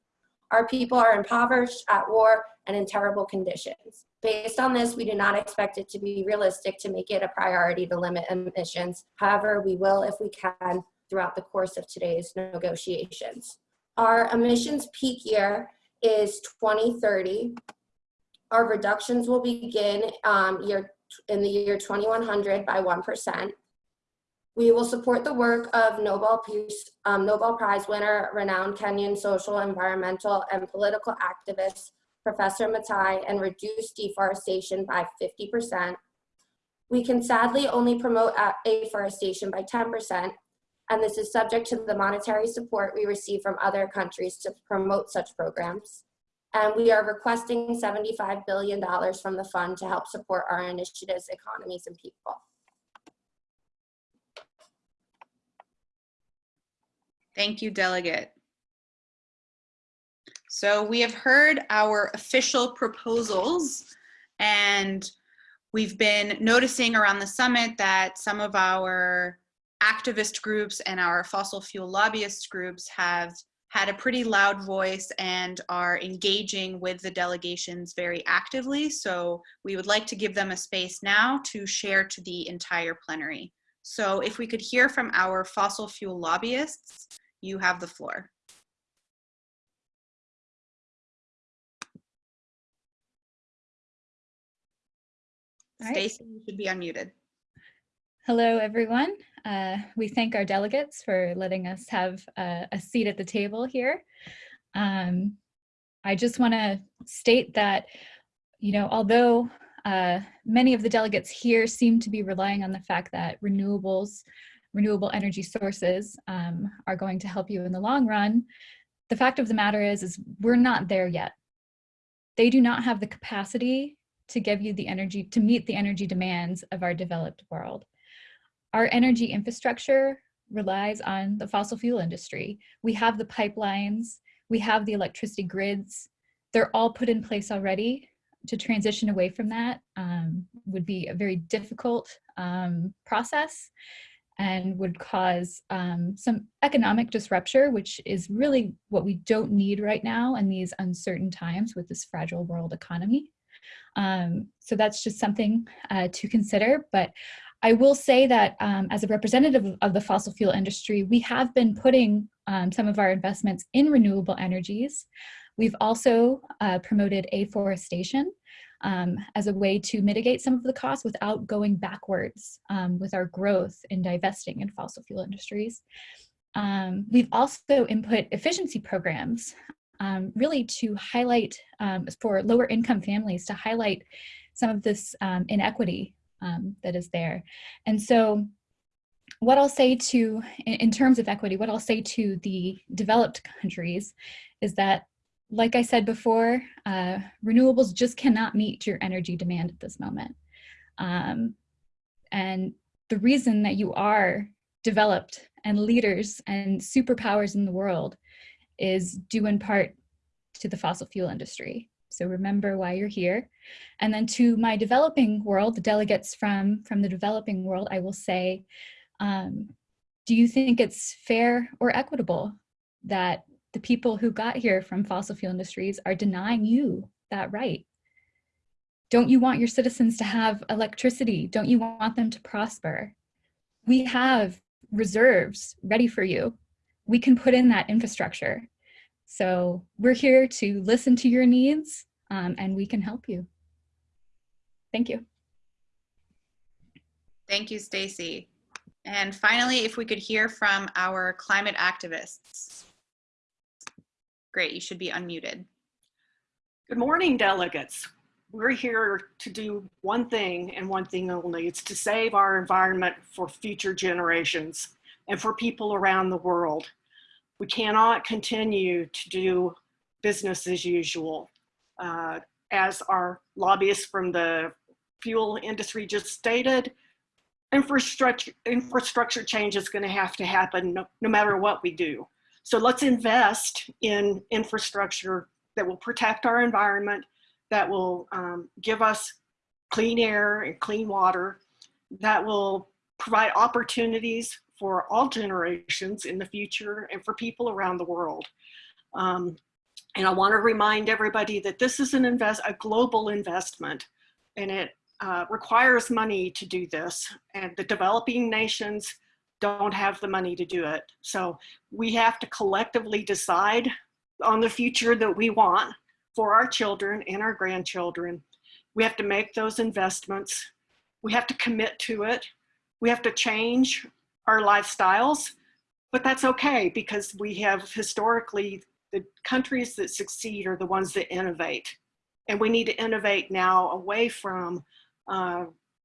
S8: Our people are impoverished, at war, and in terrible conditions. Based on this, we do not expect it to be realistic to make it a priority to limit emissions. However, we will if we can throughout the course of today's negotiations. Our emissions peak year is 2030. Our reductions will begin um, year in the year 2100 by 1%. We will support the work of Nobel Peace, um, Nobel Prize winner, renowned Kenyan social, environmental, and political activist, Professor Maathai, and reduce deforestation by 50%. We can sadly only promote afforestation by 10%, and this is subject to the monetary support we receive from other countries to promote such programs. And we are requesting $75 billion from the fund to help support our initiatives, economies, and people.
S1: Thank you, Delegate. So we have heard our official proposals and we've been noticing around the summit that some of our activist groups and our fossil fuel lobbyist groups have had a pretty loud voice and are engaging with the delegations very actively. So we would like to give them a space now to share to the entire plenary. So if we could hear from our fossil fuel lobbyists, you have the floor.
S9: Right.
S1: Stacy, you should be unmuted.
S9: Hello, everyone. Uh, we thank our delegates for letting us have a, a seat at the table here. Um, I just want to state that, you know, although uh, many of the delegates here seem to be relying on the fact that renewables, renewable energy sources um, are going to help you in the long run, the fact of the matter is, is we're not there yet. They do not have the capacity to give you the energy, to meet the energy demands of our developed world. Our energy infrastructure relies on the fossil fuel industry. We have the pipelines, we have the electricity grids. They're all put in place already. To transition away from that um, would be a very difficult um, process and would cause um, some economic disruption, which is really what we don't need right now in these uncertain times with this fragile world economy. Um, so that's just something uh, to consider. But I will say that um, as a representative of the fossil fuel industry, we have been putting um, some of our investments in renewable energies. We've also uh, promoted afforestation um, as a way to mitigate some of the costs without going backwards um, with our growth in divesting in fossil fuel industries. Um, we've also input efficiency programs um, really to highlight for lower income families to highlight some of this inequity um, that is there. And so what I'll say to, in, in terms of equity, what I'll say to the developed countries is that, like I said before, uh, renewables just cannot meet your energy demand at this moment. Um, and the reason that you are developed and leaders and superpowers in the world is due in part to the fossil fuel industry. So remember why you're here. And then to my developing world, the delegates from, from the developing world, I will say, um, do you think it's fair or equitable that the people who got here from fossil fuel industries are denying you that right? Don't you want your citizens to have electricity? Don't you want them to prosper? We have reserves ready for you. We can put in that infrastructure. So we're here to listen to your needs um, and we can help you. Thank you.
S1: Thank you, Stacy. And finally, if we could hear from our climate activists. Great, you should be unmuted.
S10: Good morning, delegates. We're here to do one thing and one thing only. It's to save our environment for future generations and for people around the world. We cannot continue to do business as usual. Uh, as our lobbyists from the fuel industry just stated, infrastructure, infrastructure change is gonna have to happen no, no matter what we do. So let's invest in infrastructure that will protect our environment, that will um, give us clean air and clean water, that will provide opportunities for all generations in the future and for people around the world. Um, and I want to remind everybody that this is an invest, a global investment, and it uh, requires money to do this. And the developing nations don't have the money to do it. So we have to collectively decide on the future that we want for our children and our grandchildren. We have to make those investments. We have to commit to it. We have to change our lifestyles, but that's okay because we have historically, the countries that succeed are the ones that innovate. And we need to innovate now away from uh,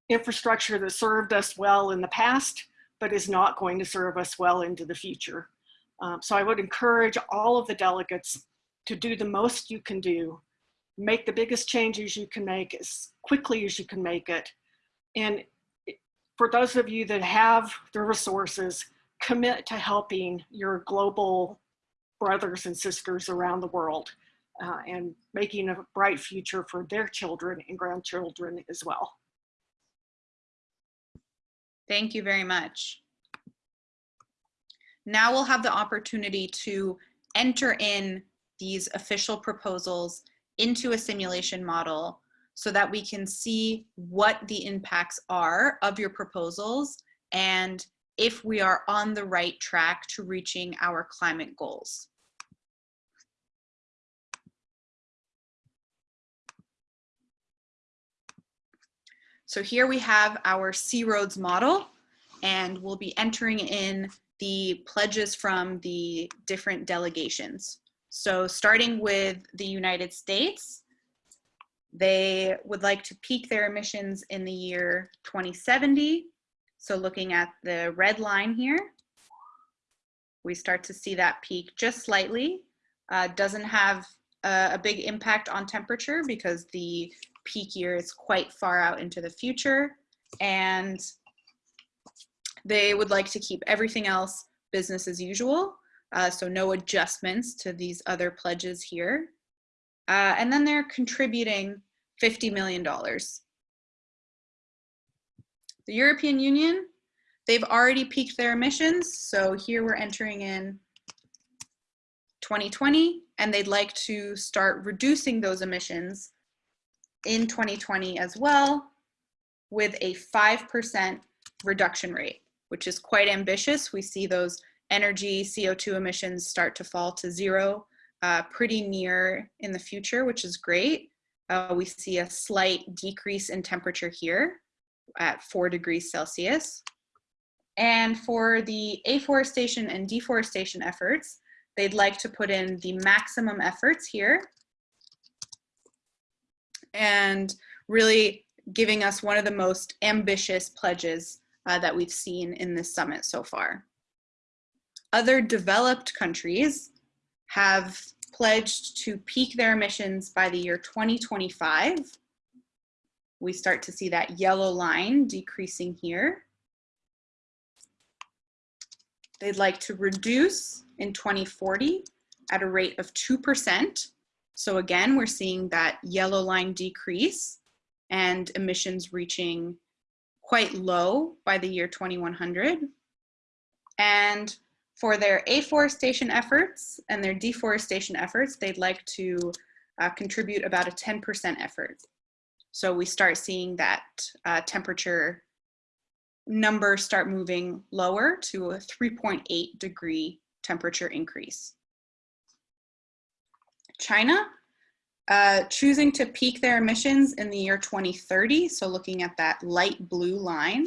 S10: infrastructure that served us well in the past, but is not going to serve us well into the future. Um, so I would encourage all of the delegates to do the most you can do, make the biggest changes you can make as quickly as you can make it, and for those of you that have the resources, commit to helping your global brothers and sisters around the world uh, and making a bright future for their children and grandchildren as well.
S1: Thank you very much. Now we'll have the opportunity to enter in these official proposals into a simulation model so that we can see what the impacts are of your proposals and if we are on the right track to reaching our climate goals. So here we have our C-ROADS model. and we'll be entering in the pledges from the different delegations. So starting with the United States, they would like to peak their emissions in the year 2070. So looking at the red line here, we start to see that peak just slightly. Uh, doesn't have a, a big impact on temperature because the peak year is quite far out into the future. And they would like to keep everything else business as usual. Uh, so no adjustments to these other pledges here. Uh, and then they're contributing $50 million. The European Union, they've already peaked their emissions. So here we're entering in 2020, and they'd like to start reducing those emissions in 2020 as well with a 5% reduction rate, which is quite ambitious. We see those energy CO2 emissions start to fall to zero uh, pretty near in the future, which is great. Uh, we see a slight decrease in temperature here at four degrees Celsius. And for the afforestation and deforestation efforts, they'd like to put in the maximum efforts here and really giving us one of the most ambitious pledges uh, that we've seen in this summit so far. Other developed countries have pledged to peak their emissions by the year 2025. We start to see that yellow line decreasing here. They'd like to reduce in 2040 at a rate of 2%. So again, we're seeing that yellow line decrease and emissions reaching quite low by the year 2100. And for their afforestation efforts and their deforestation efforts, they'd like to uh, contribute about a 10% effort. So we start seeing that uh, temperature number start moving lower to a 3.8 degree temperature increase. China, uh, choosing to peak their emissions in the year 2030, so looking at that light blue line.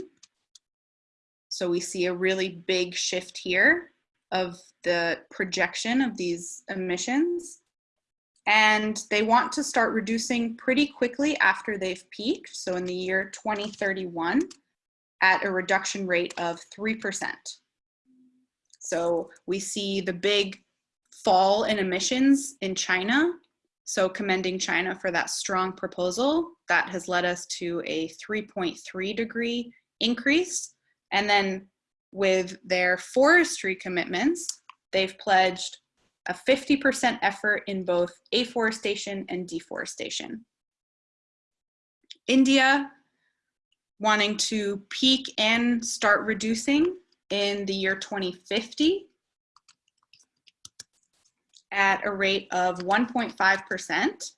S1: So we see a really big shift here of the projection of these emissions. And they want to start reducing pretty quickly after they've peaked. So in the year 2031 at a reduction rate of 3%. So we see the big fall in emissions in China. So commending China for that strong proposal that has led us to a 3.3 degree increase. And then with their forestry commitments, they've pledged a 50% effort in both afforestation and deforestation. India wanting to peak and start reducing in the year 2050 at a rate of 1.5%.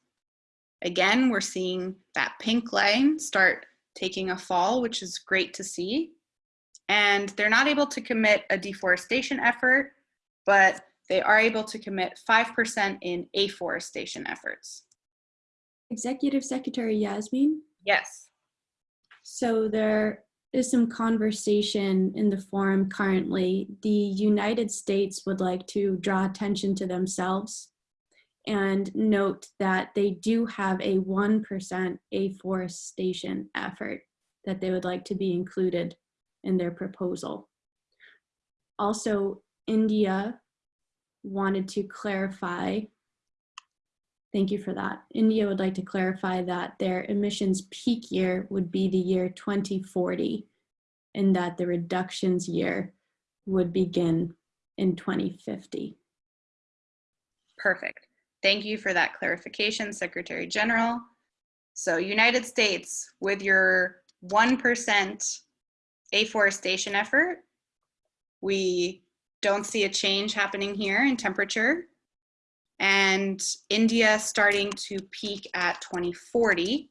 S1: Again, we're seeing that pink line start taking a fall, which is great to see and they're not able to commit a deforestation effort, but they are able to commit 5% in afforestation efforts.
S2: Executive Secretary Yasmin?
S1: Yes.
S2: So there is some conversation in the forum currently. The United States would like to draw attention to themselves and note that they do have a 1% afforestation effort that they would like to be included in their proposal. Also, India wanted to clarify, thank you for that. India would like to clarify that their emissions peak year would be the year 2040 and that the reductions year would begin in 2050.
S1: Perfect. Thank you for that clarification, Secretary General. So United States, with your 1% afforestation effort. We don't see a change happening here in temperature. And India starting to peak at 2040.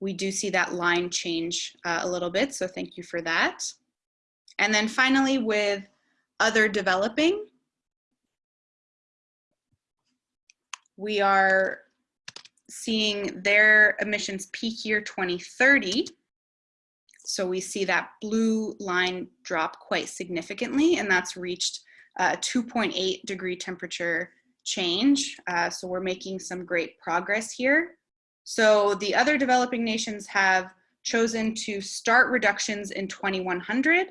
S1: We do see that line change uh, a little bit, so thank you for that. And then finally with other developing, we are seeing their emissions peak year 2030 So we see that blue line drop quite significantly, and that's reached a 2.8 degree temperature change. Uh, so we're making some great progress here. So the other developing nations have chosen to start reductions in 2100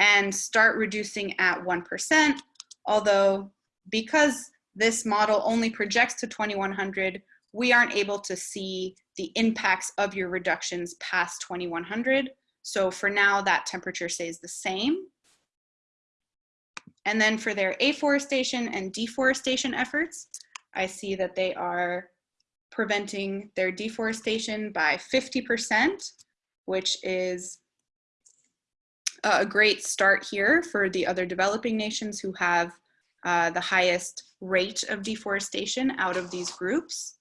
S1: and start reducing at 1%, although because this model only projects to 2100, we aren't able to see the impacts of your reductions past 2100. So for now, that temperature stays the same. And then for their afforestation and deforestation efforts, I see that they are preventing their deforestation by 50%, which is a great start here for the other developing nations who have uh, the highest rate of deforestation out of these groups.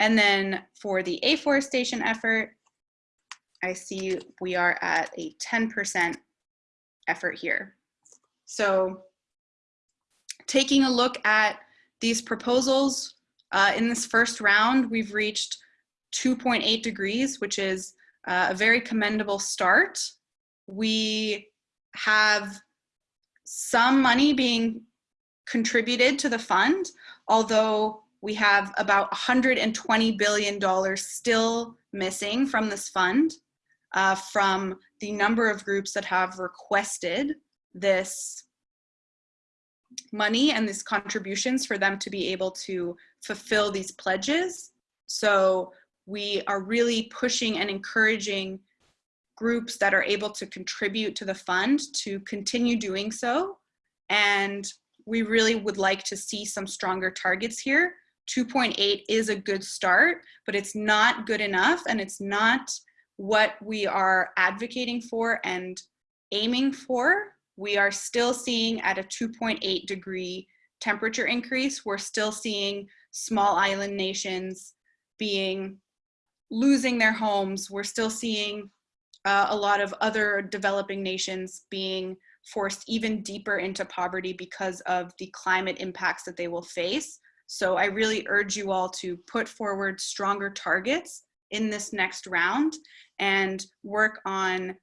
S1: And then for the afforestation effort, I see we are at a 10% effort here. So taking a look at these proposals, uh, in this first round, we've reached 2.8 degrees, which is uh, a very commendable start. We have some money being contributed to the fund, although we have about $120 billion still missing from this fund uh, from the number of groups that have requested this money and these contributions for them to be able to fulfill these pledges. So we are really pushing and encouraging groups that are able to contribute to the fund to continue doing so. And we really would like to see some stronger targets here. 2.8 is a good start, but it's not good enough and it's not what we are advocating for and aiming for. We are still seeing at a 2.8 degree temperature increase, we're still seeing small island nations being losing their homes. We're still seeing uh, a lot of other developing nations being forced even deeper into poverty because of the climate impacts that they will face. So I really urge you all to put forward stronger targets in this next round and work on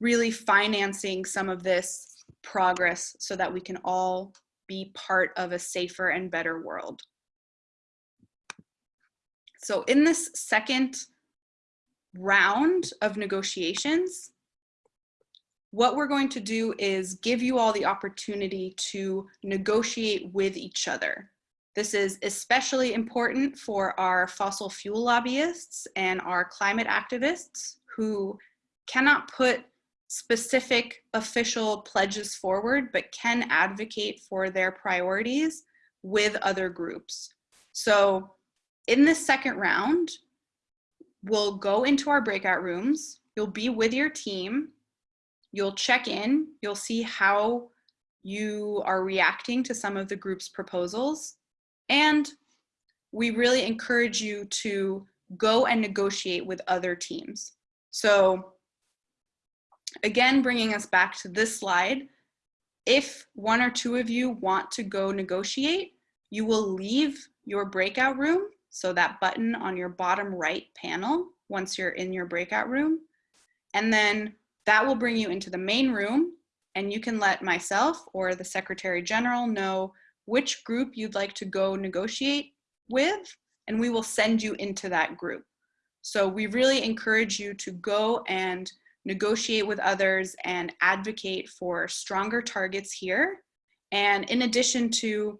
S1: really financing some of this progress so that we can all be part of a safer and better world. So in this second round of negotiations, what we're going to do is give you all the opportunity to negotiate with each other. This is especially important for our fossil fuel lobbyists and our climate activists who cannot put specific official pledges forward, but can advocate for their priorities with other groups. So in this second round, we'll go into our breakout rooms. You'll be with your team. You'll check in. You'll see how you are reacting to some of the group's proposals. And we really encourage you to go and negotiate with other teams. So again, bringing us back to this slide, if one or two of you want to go negotiate, you will leave your breakout room so that button on your bottom right panel once you're in your breakout room. And then that will bring you into the main room and you can let myself or the Secretary General know which group you'd like to go negotiate with and we will send you into that group. So we really encourage you to go and negotiate with others and advocate for stronger targets here. And in addition to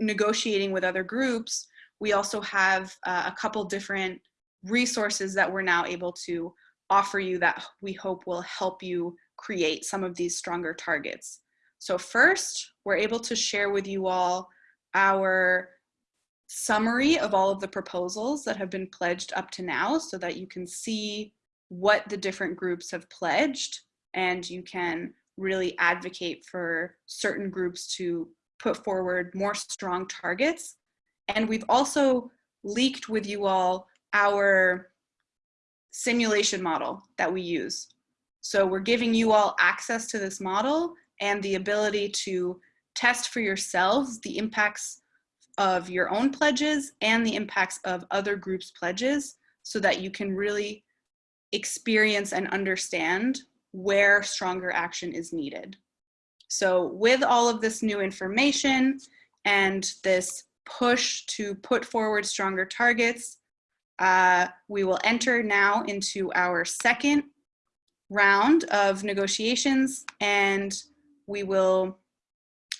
S1: negotiating with other groups, we also have uh, a couple different resources that we're now able to offer you that we hope will help you create some of these stronger targets. So first, we're able to share with you all our summary of all of the proposals that have been pledged up to now so that you can see what the different groups have pledged and you can really advocate for certain groups to put forward more strong targets and we've also leaked with you all our simulation model that we use. So we're giving you all access to this model and the ability to test for yourselves the impacts of your own pledges and the impacts of other groups' pledges so that you can really experience and understand where stronger action is needed. So with all of this new information and this push to put forward stronger targets, uh, we will enter now into our second round of negotiations and we will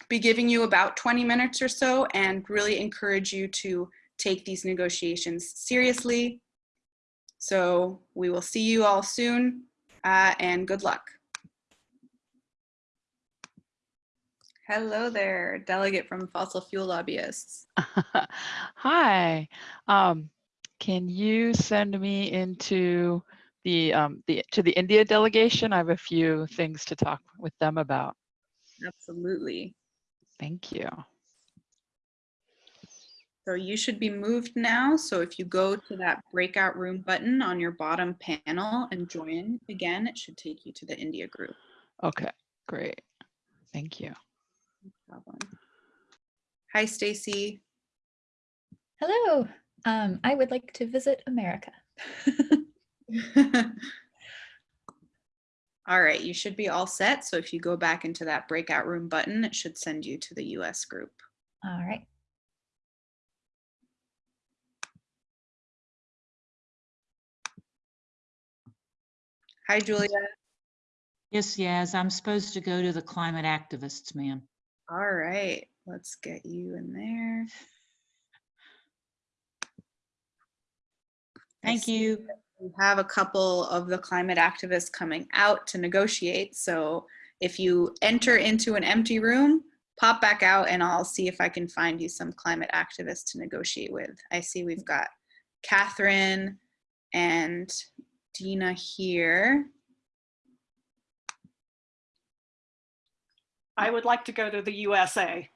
S1: be giving you about 20 minutes or so and really encourage you to take these negotiations seriously. So we will see you all soon uh, and good luck. Hello there, delegate from fossil fuel lobbyists.
S11: Hi. Um, can you send me into the um, the to the India delegation? I have a few things to talk with them about.
S1: Absolutely.
S11: Thank you.
S1: So you should be moved now. So if you go to that breakout room button on your bottom panel and join again, it should take you to the India group.
S11: Okay, great. Thank you.
S1: No problem. Hi, Stacy.
S9: Hello. Um, I would like to visit America.
S1: all right, you should be all set. So if you go back into that breakout room button, it should send you to the US group.
S9: All right.
S1: Hi, Julia.
S12: Yes, yes, I'm supposed to go to the climate activists, ma'am.
S1: All right, let's get you in there.
S12: Thank
S1: see
S12: you.
S1: We have a couple of the climate activists coming out to negotiate. So if you enter into an empty room, pop back out and I'll see if I can find you some climate activists to negotiate with. I see we've got Catherine and Dina here.
S10: I would like to go to the USA.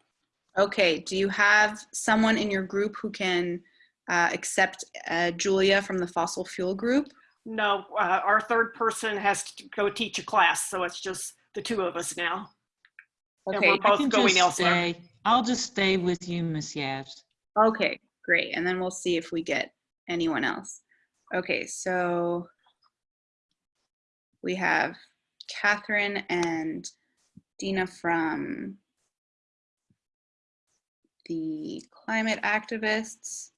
S1: Okay, do you have someone in your group who can uh, accept uh, Julia from the fossil fuel group?
S10: No, uh, our third person has to go teach a class, so it's just the two of us now. And
S1: Okay,
S10: we're
S12: I
S10: both
S12: can
S10: going
S12: just
S10: elsewhere.
S12: stay. I'll just stay with you, Miss Yaz.
S1: okay, great. And then we'll see if we get anyone else. Okay, so we have Catherine and Dina from the climate activists.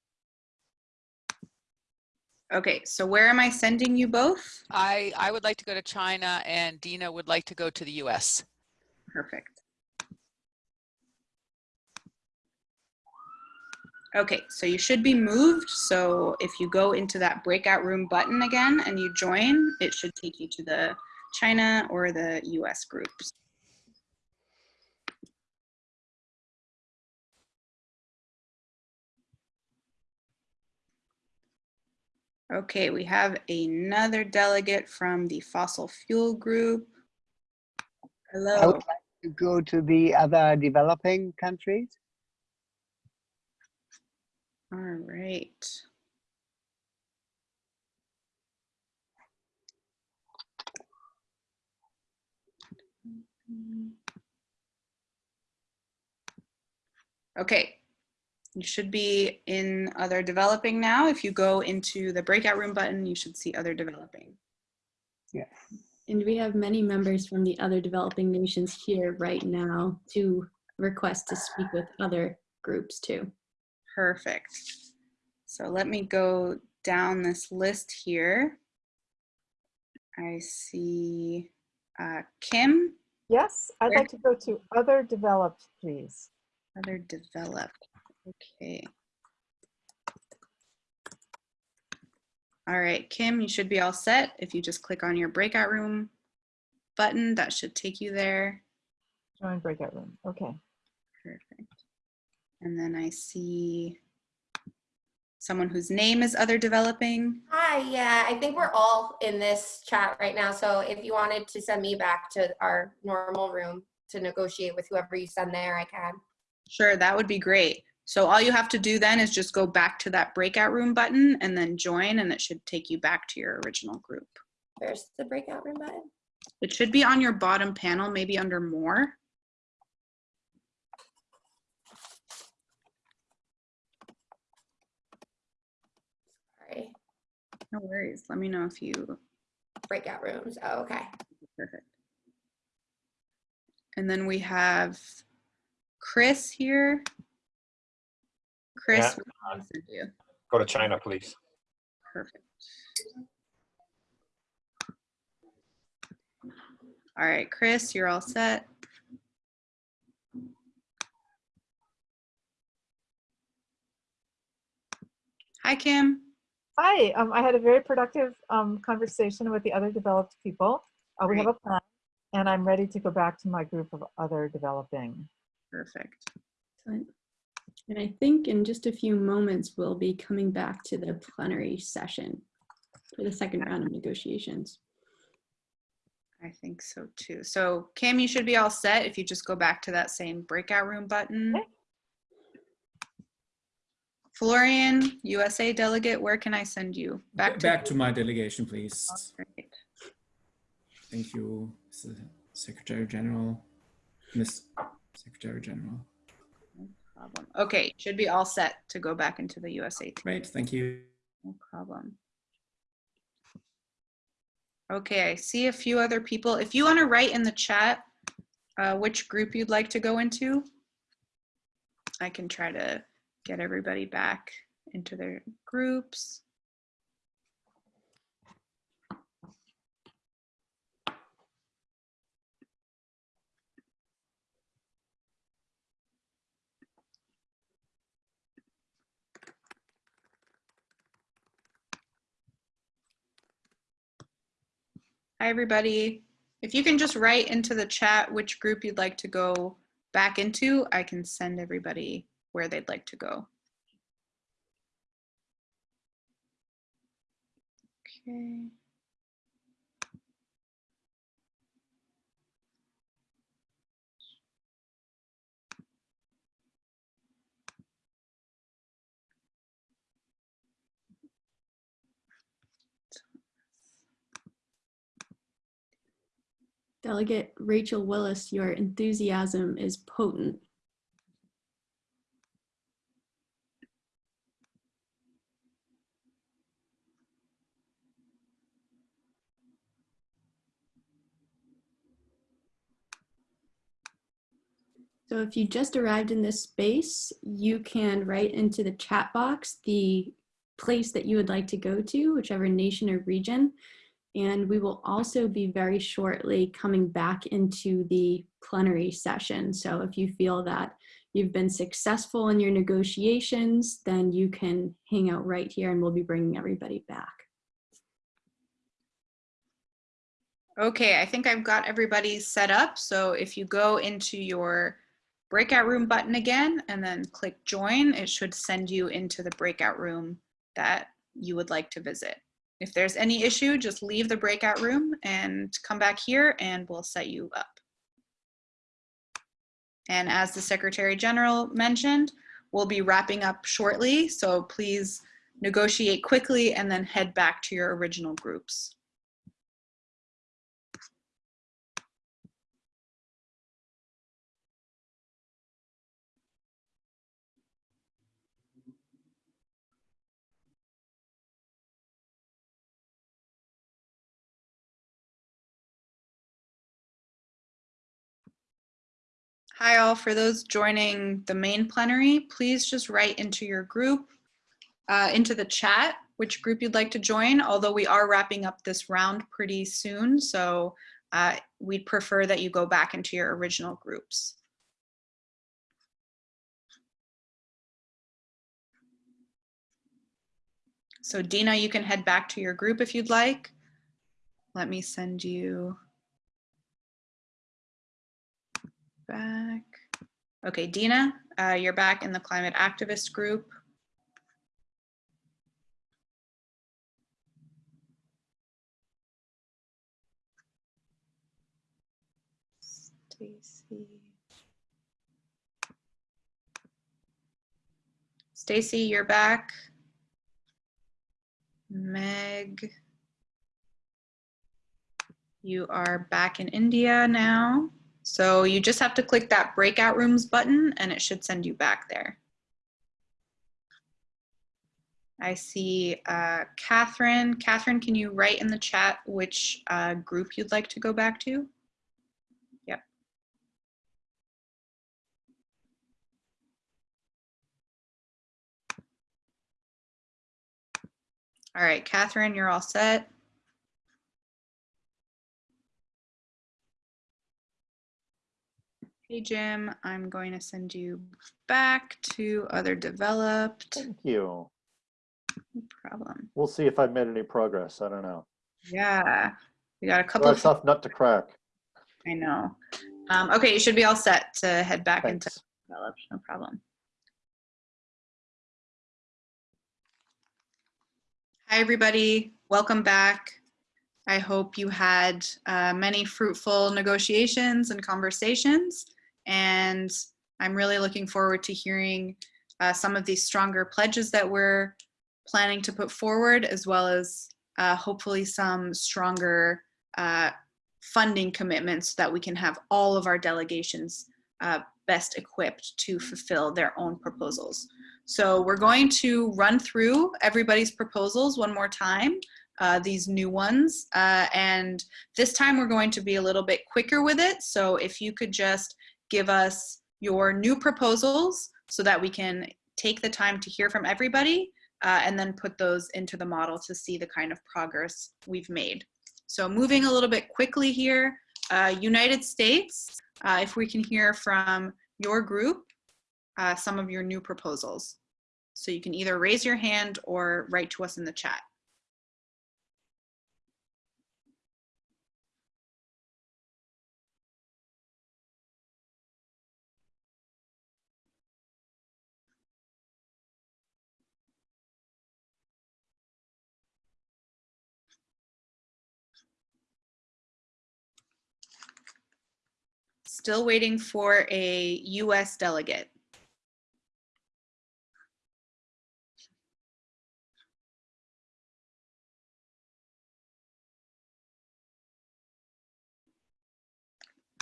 S1: Okay, so where am I sending you both?
S13: I, I would like to go to China and Dina would like to go to the US.
S1: Perfect. Okay, so you should be moved. So if you go into that breakout room button again and you join, it should take you to the China or the US groups. Okay, we have another delegate from the fossil fuel group. Hello.
S14: I would like to go to the other developing countries.
S1: All right. Okay, you should be in other developing now. If you go into the breakout room button, you should see other developing. Yes.
S2: And we have many members from the other developing nations here right now to request to speak with other groups too.
S1: Perfect. So let me go down this list here. I see uh, Kim,
S15: Yes, I'd
S1: Where-
S15: like to go to other developed, please.
S1: other developed. Okay. All right, Kim, you should be all set. If you just click on your breakout room button, that should take you there.
S15: Join breakout room. Okay.
S1: Perfect. And then I see someone whose name is other developing.
S8: Hi, yeah, I think we're all in this chat right now. So if you wanted to send me back to our normal room to negotiate with whoever you send there, I can.
S1: Sure, that would be great. So all you have to do then is just go back to that breakout room button and then join and it should take you back to your original group.
S8: Where's the breakout room button?
S1: It should be on your bottom panel, maybe under more.
S8: Sorry.
S1: No worries. Let me know if you
S8: breakout rooms. Oh, okay.
S1: Perfect. And then we have Chris here. Chris,
S16: Yeah,
S1: what do I send you?
S16: Go to China, please.
S1: Perfect. All right, Chris, you're all set. Hi, Kim.
S15: Hi, um, I had a very productive um, conversation with the other developed people. Uh, we have a plan, and I'm ready to go back to my group of other developing.
S1: Perfect.
S2: Excellent. And I think in just a few moments, we'll be coming back to the plenary session for the second round of negotiations.
S1: I think so too. So Cam, you should be all set if you just go back to that same breakout room button. Florian, USA delegate, where can I send you? Back to
S17: Back to my delegation, please.
S1: Great.
S17: Thank you, Secretary General, Miss Secretary General.
S1: Problem. Okay, should be all set to go back into the USA.
S17: Great, thank you.
S1: No problem. Okay, I see a few other people. If you want to write in the chat uh, which group you'd like to go into, I can try to get everybody back into their groups. Hi, everybody. If you can just write into the chat which group you'd like to go back into, I can send everybody where they'd like to go. Okay.
S2: Delegate Rachel Willis, your enthusiasm is potent. So if you just arrived in this space, you can write into the chat box the place that you would like to go to, whichever nation or region. And we will also be very shortly coming back into the plenary session. So if you feel that you've been successful in your negotiations, then you can hang out right here and we'll be bringing everybody back.
S1: Okay, I think I've got everybody set up. So if you go into your breakout room button again and then click join, it should send you into the breakout room that you would like to visit. If there's any issue, just leave the breakout room and come back here and we'll set you up. And as the Secretary General mentioned, we'll be wrapping up shortly, so please negotiate quickly and then head back to your original groups. Hi all, for those joining the main plenary, please just write into your group, uh, into the chat, which group you'd like to join, although we are wrapping up this round pretty soon, so uh, we'd prefer that you go back into your original groups. So Dina, you can head back to your group if you'd like. Let me send you back. Okay, Dina, uh, you're back in the climate activist group. Stacy. Stacy, you're back. Meg. You are back in India now. So you just have to click that breakout rooms button and it should send you back there. I see uh, Catherine. Catherine, can you write in the chat which uh, group you'd like to go back to? Yep. All right, Catherine, you're all set. Hey, Jim, I'm going to send you back to other developed.
S5: Thank you.
S1: No problem.
S5: We'll see if I've made any progress. I don't know.
S1: Yeah, we got a couple of,
S5: tough nut to crack.
S1: I know. Um, okay, you should be all set to head back into
S5: Thanks.
S1: developed, no problem. Hi, everybody. Welcome back. I hope you had uh, many fruitful negotiations and conversations. And I'm really looking forward to hearing uh, some of these stronger pledges that we're planning to put forward, as well as uh, hopefully some stronger uh, funding commitments so that we can have all of our delegations uh, best equipped to fulfill their own proposals. So we're going to run through everybody's proposals one more time, uh, these new ones. Uh, and this time we're going to be a little bit quicker with it. So if you could just give us your new proposals so that we can take the time to hear from everybody uh, and then put those into the model to see the kind of progress we've made. So moving a little bit quickly here, uh, United States, uh, if we can hear from your group, uh, some of your new proposals. So you can either raise your hand or write to us in the chat. Still waiting for a US delegate.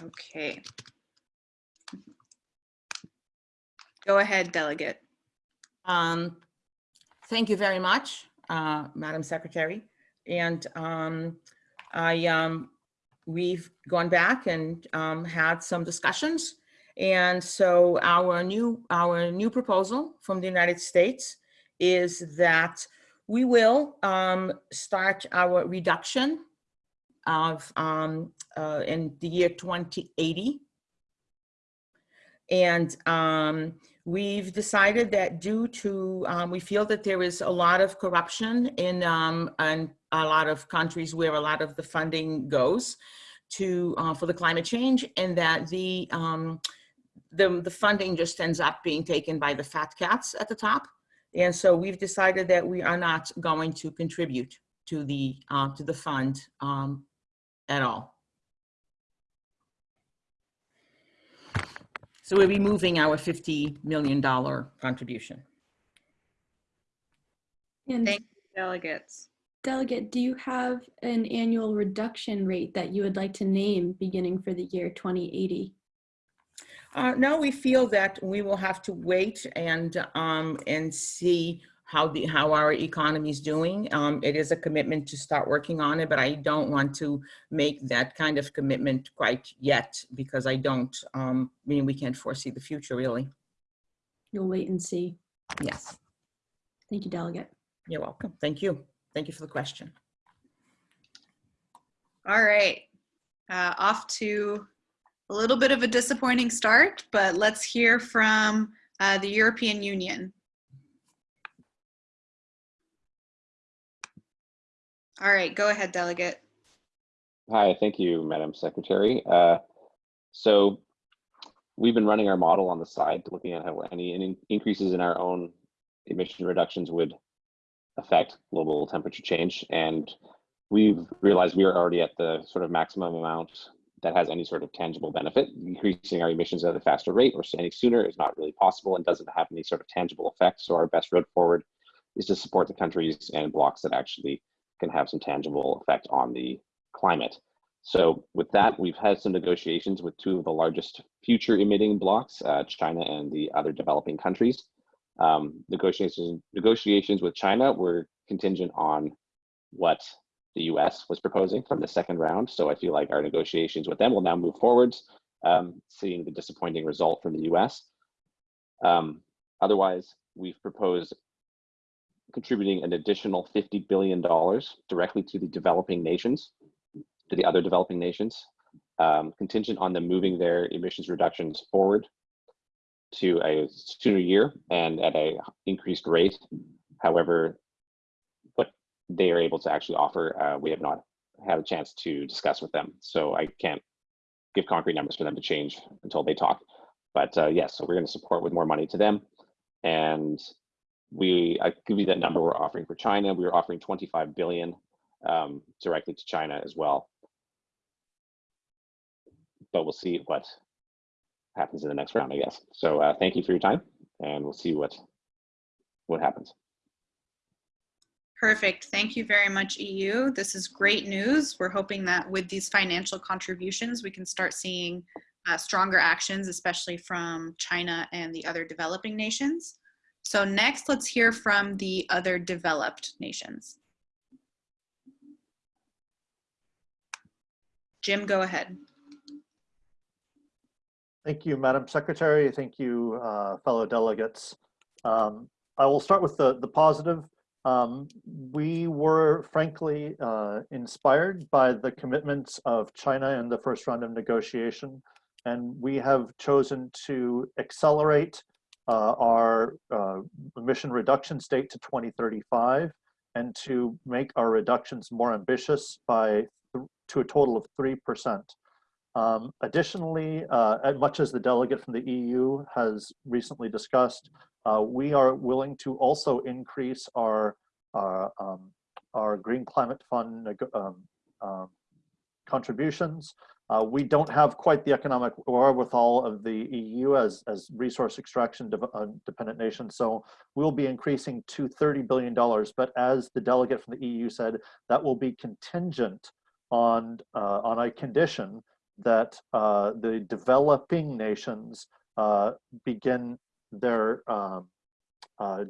S1: Okay. Go ahead, delegate.
S16: Um, Thank you very much, uh, Madam Secretary. And um, I, um, we've gone back and um, had some discussions. And so our new, our new proposal from the United States is that we will um, start our reduction of um, uh, in the year 2080 and um, we've decided that due to, um, we feel that there is a lot of corruption in, um, a lot of countries where a lot of the funding goes to, uh, for the climate change and that the, um, the, the funding just ends up being taken by the fat cats at the top. And so we've decided that we are not going to contribute to the, uh, to the fund um, at all. So we'll be moving our $50 million contribution.
S2: And
S1: Thank you, delegates.
S2: Delegate, do you have an annual reduction rate that you would like to name beginning for the year 2080?
S16: Uh, no, we feel that we will have to wait and, um, and see how the, how our economy is doing. Um, it is a commitment to start working on it, but I don't want to make that kind of commitment quite yet because I don't, um, I mean, we can't foresee the future really.
S2: You'll wait and see.
S16: Yes,
S2: Thank you, Delegate.
S16: you're welcome. Thank you. Thank you for the question.
S1: All right, uh, off to a little bit of a disappointing start, but let's hear from uh, the European Union. All right, go ahead, delegate.
S4: Hi, thank you, Madam Secretary. Uh, so we've been running our model on the side, looking at how any, any increases in our own emission reductions would affect global temperature change. And we've realized we are already at the sort of maximum amount that has any sort of tangible benefit. Increasing our emissions at a faster rate or any sooner is not really possible and doesn't have any sort of tangible effect. So our best road forward is to support the countries and blocs that actually can have some tangible effect on the climate. So with that, we've had some negotiations with two of the largest future emitting blocs, uh, China and the other developing countries. Um, negotiations negotiations with China were contingent on what the U.S. was proposing from the second round. So I feel like our negotiations with them will now move forwards, um, seeing the disappointing result from the U.S. Um, otherwise, we've proposed contributing an additional $50 billion directly to the developing nations, to the other developing nations, um, contingent on them moving their emissions reductions forward to a sooner year and at a increased rate. However, what they are able to actually offer, uh, we have not had a chance to discuss with them. So I can't give concrete numbers for them to change until they talk. But uh, yes, so we're going to support with more money to them. And we, I give you that number we're offering for China. We are offering 25 billion um, directly to China as well. But we'll see what happens in the next round, I guess. So uh, thank you for your time, and we'll see what what happens.
S1: Perfect. Thank you very much, EU. This is great news. We're hoping that with these financial contributions, we can start seeing uh, stronger actions, especially from China and the other developing nations. So next, let's hear from the other developed nations. Jim, go ahead.
S5: Thank you, Madam Secretary. Thank you, uh, fellow delegates. Um, I will start with the, the positive. Um, we were frankly uh, inspired by the commitments of China in the first round of negotiation, and we have chosen to accelerate uh, our uh, emission reduction date to 2035 and to make our reductions more ambitious by to a total of 3%. Um, additionally, uh, as much as the delegate from the EU has recently discussed, uh, we are willing to also increase our our, um, our Green Climate Fund um, um, contributions. Uh, we don't have quite the economic wherewithal of the EU as, as resource extraction de uh, dependent nation. So we'll be increasing to $30 billion. But as the delegate from the EU said, that will be contingent on, uh, on a condition that uh, the developing nations uh, begin their um, uh,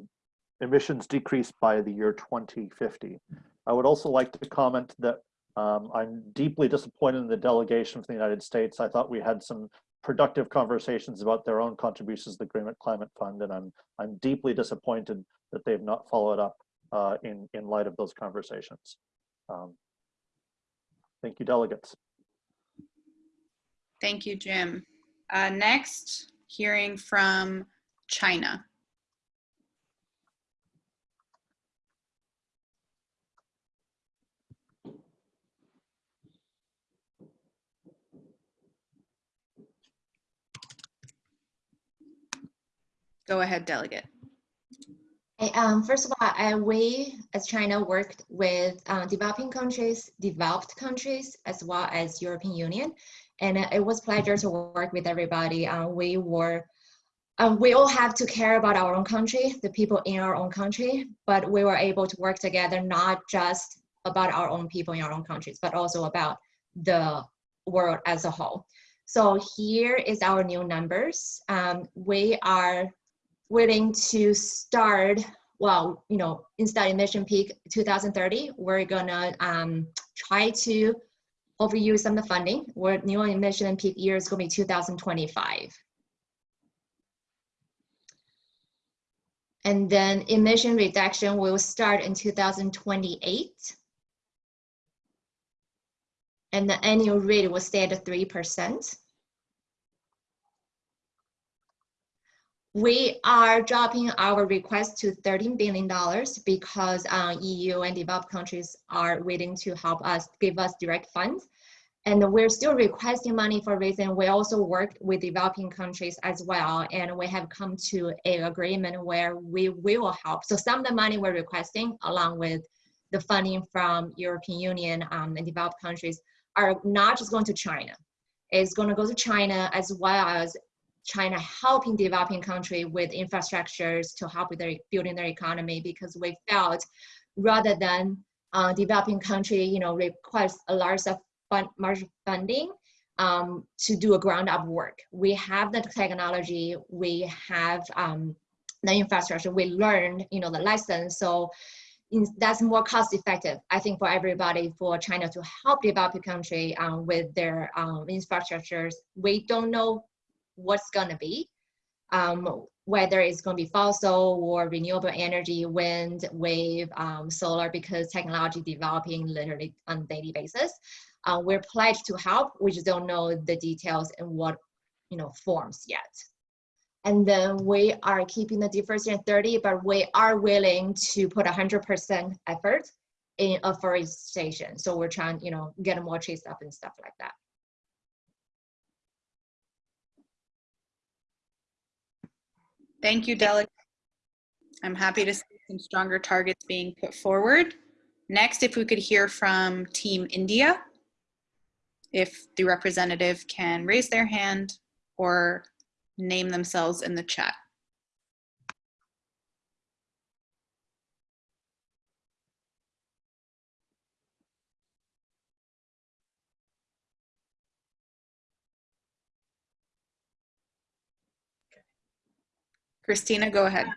S5: emissions decrease by the year 2050. I would also like to comment that um, I'm deeply disappointed in the delegation from the United States. I thought we had some productive conversations about their own contributions to the Green Climate Fund, and I'm, I'm deeply disappointed that they've not followed up uh, in, in light of those conversations. Um, thank you, delegates.
S1: Thank you, Jim. Uh, next, hearing from China. Go ahead, delegate.
S6: Um, first of all, I, we as China worked with uh, developing countries, developed countries, as well as European Union. And it was pleasure to work with everybody. Uh, we were, um, we all have to care about our own country, the people in our own country, but we were able to work together, not just about our own people in our own countries, but also about the world as a whole. So here is our new numbers. Um, we are willing to start, well, you know, instead of emission peak 2030, we're gonna um, try to overuse some of the funding. Where new emission peak year is gonna be 2025. And then emission reduction will start in 2028. And the annual rate will stay at 3%. We are dropping our request to $13 billion because uh, EU and developed countries are willing to help us, give us direct funds. And we're still requesting money for reason. We also worked with developing countries as well. And we have come to an agreement where we will help. So some of the money we're requesting along with the funding from European Union um, and developed countries are not just going to China. It's going to go to China as well as China helping developing country with infrastructures to help with their building their economy because we felt rather than uh, developing country, you know, request a large of fund, funding um, to do a ground up work. We have the technology, we have um, the infrastructure. We learned, you know, the lesson. So in, that's more cost effective, I think, for everybody, for China to help developing country um, with their um, infrastructures. We don't know what's going to be, um, whether it's going to be fossil or renewable energy, wind, wave, um, solar, because technology developing literally on daily basis. Uh, we're pledged to help. We just don't know the details and what you know forms yet. And then we are keeping the diversity at 30, but we are willing to put 100% effort in afforestation. So we're trying, you know, get more trees up and stuff like that.
S1: Thank you, Delegate. I'm happy to see some stronger targets being put forward. Next, if we could hear from Team India, if the representative can raise their hand or name themselves in the chat. Christina, go ahead.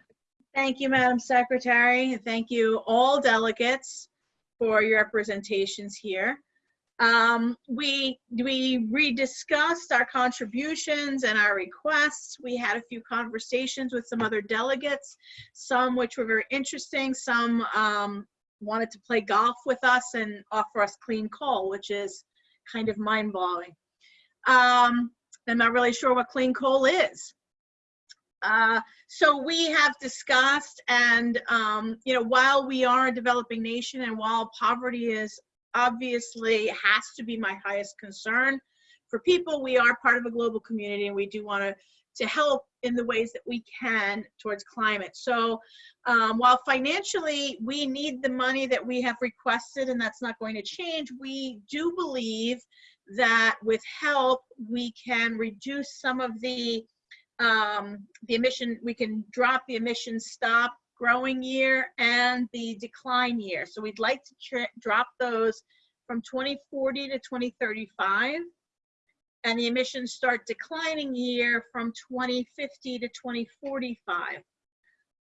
S7: Thank you, Madam Secretary. Thank you, all delegates, for your representations here. Um, we, we rediscussed our contributions and our requests. We had a few conversations with some other delegates, some which were very interesting, some um, wanted to play golf with us and offer us clean coal, which is kind of mind-blowing. Um, I'm not really sure what clean coal is. Uh, so we have discussed and, um, you know, while we are a developing nation and while poverty is obviously has to be my highest concern for people, we are part of a global community and we do want to to help in the ways that we can towards climate. So um, while financially we need the money that we have requested and that's not going to change, we do believe that with help we can reduce some of the um, the emission, we can drop the emission stop growing year and the decline year. So we'd like to drop those from 2040 to 2035 and the emissions start declining year from 2050 to 2045.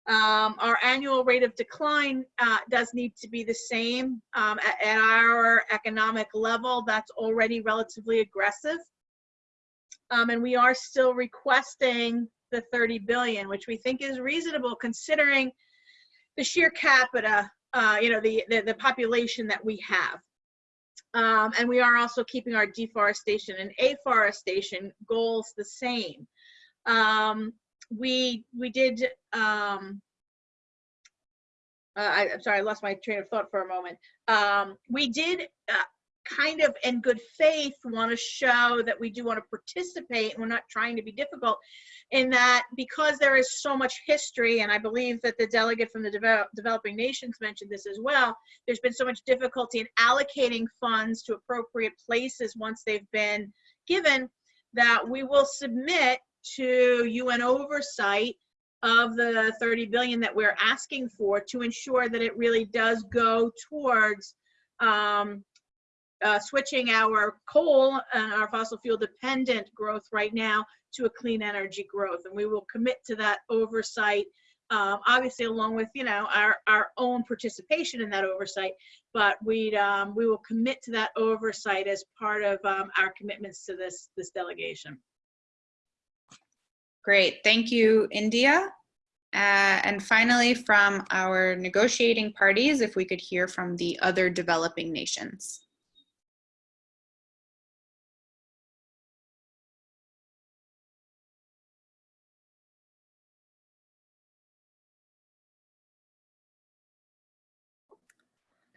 S7: Um, our annual rate of decline uh, does need to be the same um, at, at our economic level. That's already relatively aggressive. Um, and we are still requesting the 30 billion, which we think is reasonable considering the sheer capita, uh, you know, the, the, the population that we have. Um, and we are also keeping our deforestation and afforestation goals the same. Um, we we did. Um, uh, I, am sorry, I lost my train of thought for a moment. Um, we did uh, kind of in good faith want to show that we do want to participate and we're not trying to be difficult in that because there is so much history and i believe that the delegate from the develop, developing nations mentioned this as well there's been so much difficulty in allocating funds to appropriate places once they've been given that we will submit to un oversight of the 30 billion that we're asking for to ensure that it really does go towards um, uh, switching our coal and our fossil fuel dependent growth right now to a clean energy growth. And we will commit to that oversight, um, obviously along with, you know, our, our own participation in that oversight, but we um, we will commit to that oversight as part of um, our commitments to this, this delegation.
S1: Great, thank you, India. Uh, and finally, from our negotiating parties, if we could hear from the other developing nations.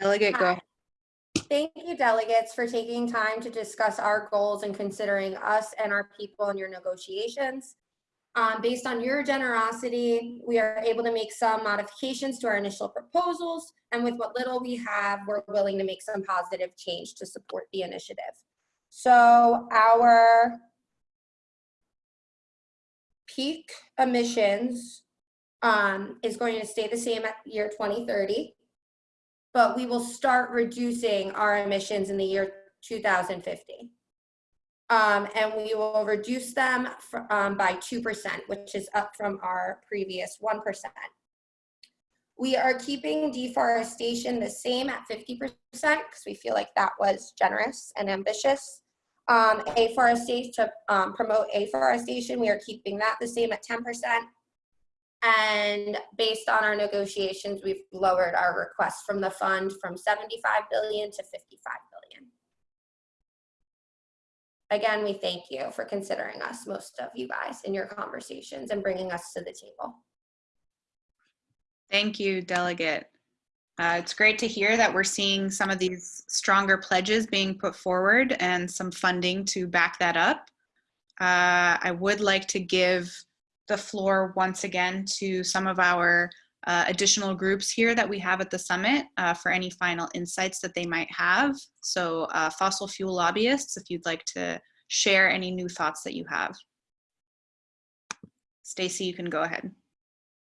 S1: Delegate, go ahead.
S8: Thank you, delegates, for taking time to discuss our goals and considering us and our people in your negotiations. Um, based on your generosity, we are able to make some modifications to our initial proposals, and with what little we have, we're willing to make some positive change to support the initiative. So our peak emissions um, is going to stay the same at year 2030 but we will start reducing our emissions in the year 2050. Um, and we will reduce them fr- um, by 2%, which is up from our previous 1%. We are keeping deforestation the same at 50% because we feel like that was generous and ambitious. Um, afforestation, to um, promote afforestation, we are keeping that the same at 10%. And based on our negotiations, we've lowered our request from the fund from 75 billion to 55 billion. Again, we thank you for considering us, most of you guys, in your conversations and bringing us to the table.
S1: Thank you, Delegate. Uh, it's great to hear that we're seeing some of these stronger pledges being put forward and some funding to back that up. Uh, I would like to give the floor once again to some of our uh, additional groups here that we have at the summit uh, for any final insights that they might have. So uh, fossil fuel lobbyists, if you'd like to share any new thoughts that you have. Stacy, you can go ahead.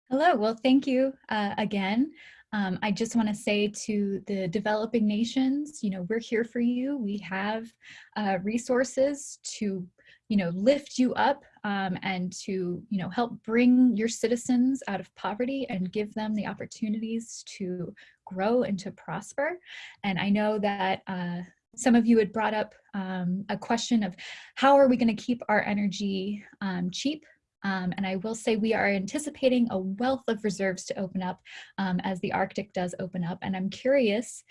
S9: Hello, well, thank you uh, again. Um, I just want to say to the developing nations, you know, we're here for you. We have uh, resources to, you know, lift you up um, and to, you know, help bring your citizens out of poverty and give them the opportunities to grow and to prosper. And I know that uh, some of you had brought up um, a question of how are we going to keep our energy um, cheap um, and I will say we are anticipating a wealth of reserves to open up um, as the Arctic does open up. And I'm curious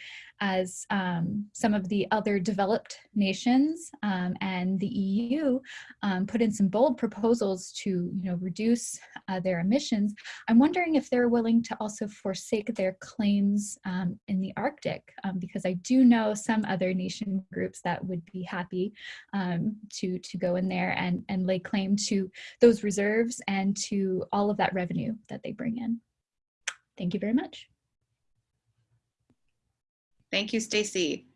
S9: as um, some of the other developed nations um, and the EU um, put in some bold proposals to you know, reduce uh, their emissions, I'm wondering if they're willing to also forsake their claims um, in the Arctic, because I do know some other nation groups that would be happy to, to go in there and, and lay claim to those reserves and to all of that revenue that they bring in. Thank you very much.
S1: Thank you, Stacy.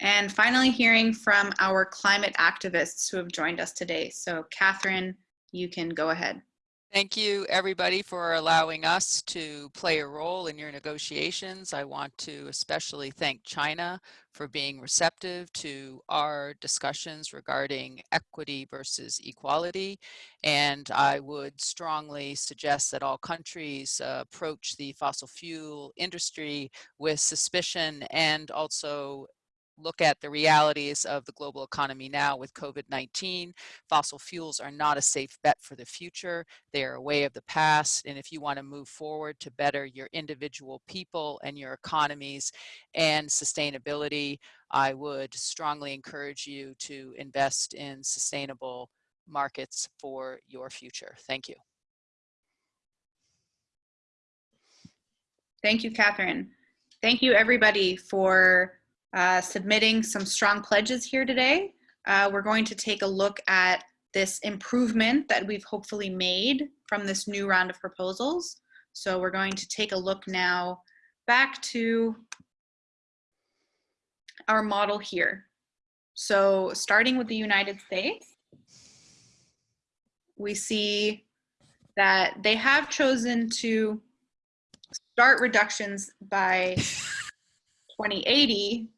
S1: And finally, hearing from our climate activists who have joined us today. So Catherine, you can go ahead.
S13: Thank you, everybody, for allowing us to play a role in your negotiations. I want to especially thank China for being receptive to our discussions regarding equity versus equality. And I would strongly suggest that all countries uh, approach the fossil fuel industry with suspicion and also look at the realities of the global economy now with COVID-19. Fossil fuels are not a safe bet for the future. They are a way of the past. And if you want to move forward to better your individual people and your economies and sustainability, I would strongly encourage you to invest in sustainable markets for your future. Thank you.
S1: Thank you, Catherine. Thank you, everybody, for uh, submitting some strong pledges here today. Uh, we're going to take a look at this improvement that we've hopefully made from this new round of proposals. So we're going to take a look now back to our model here. So starting with the United States, we see that they have chosen to start reductions by 2080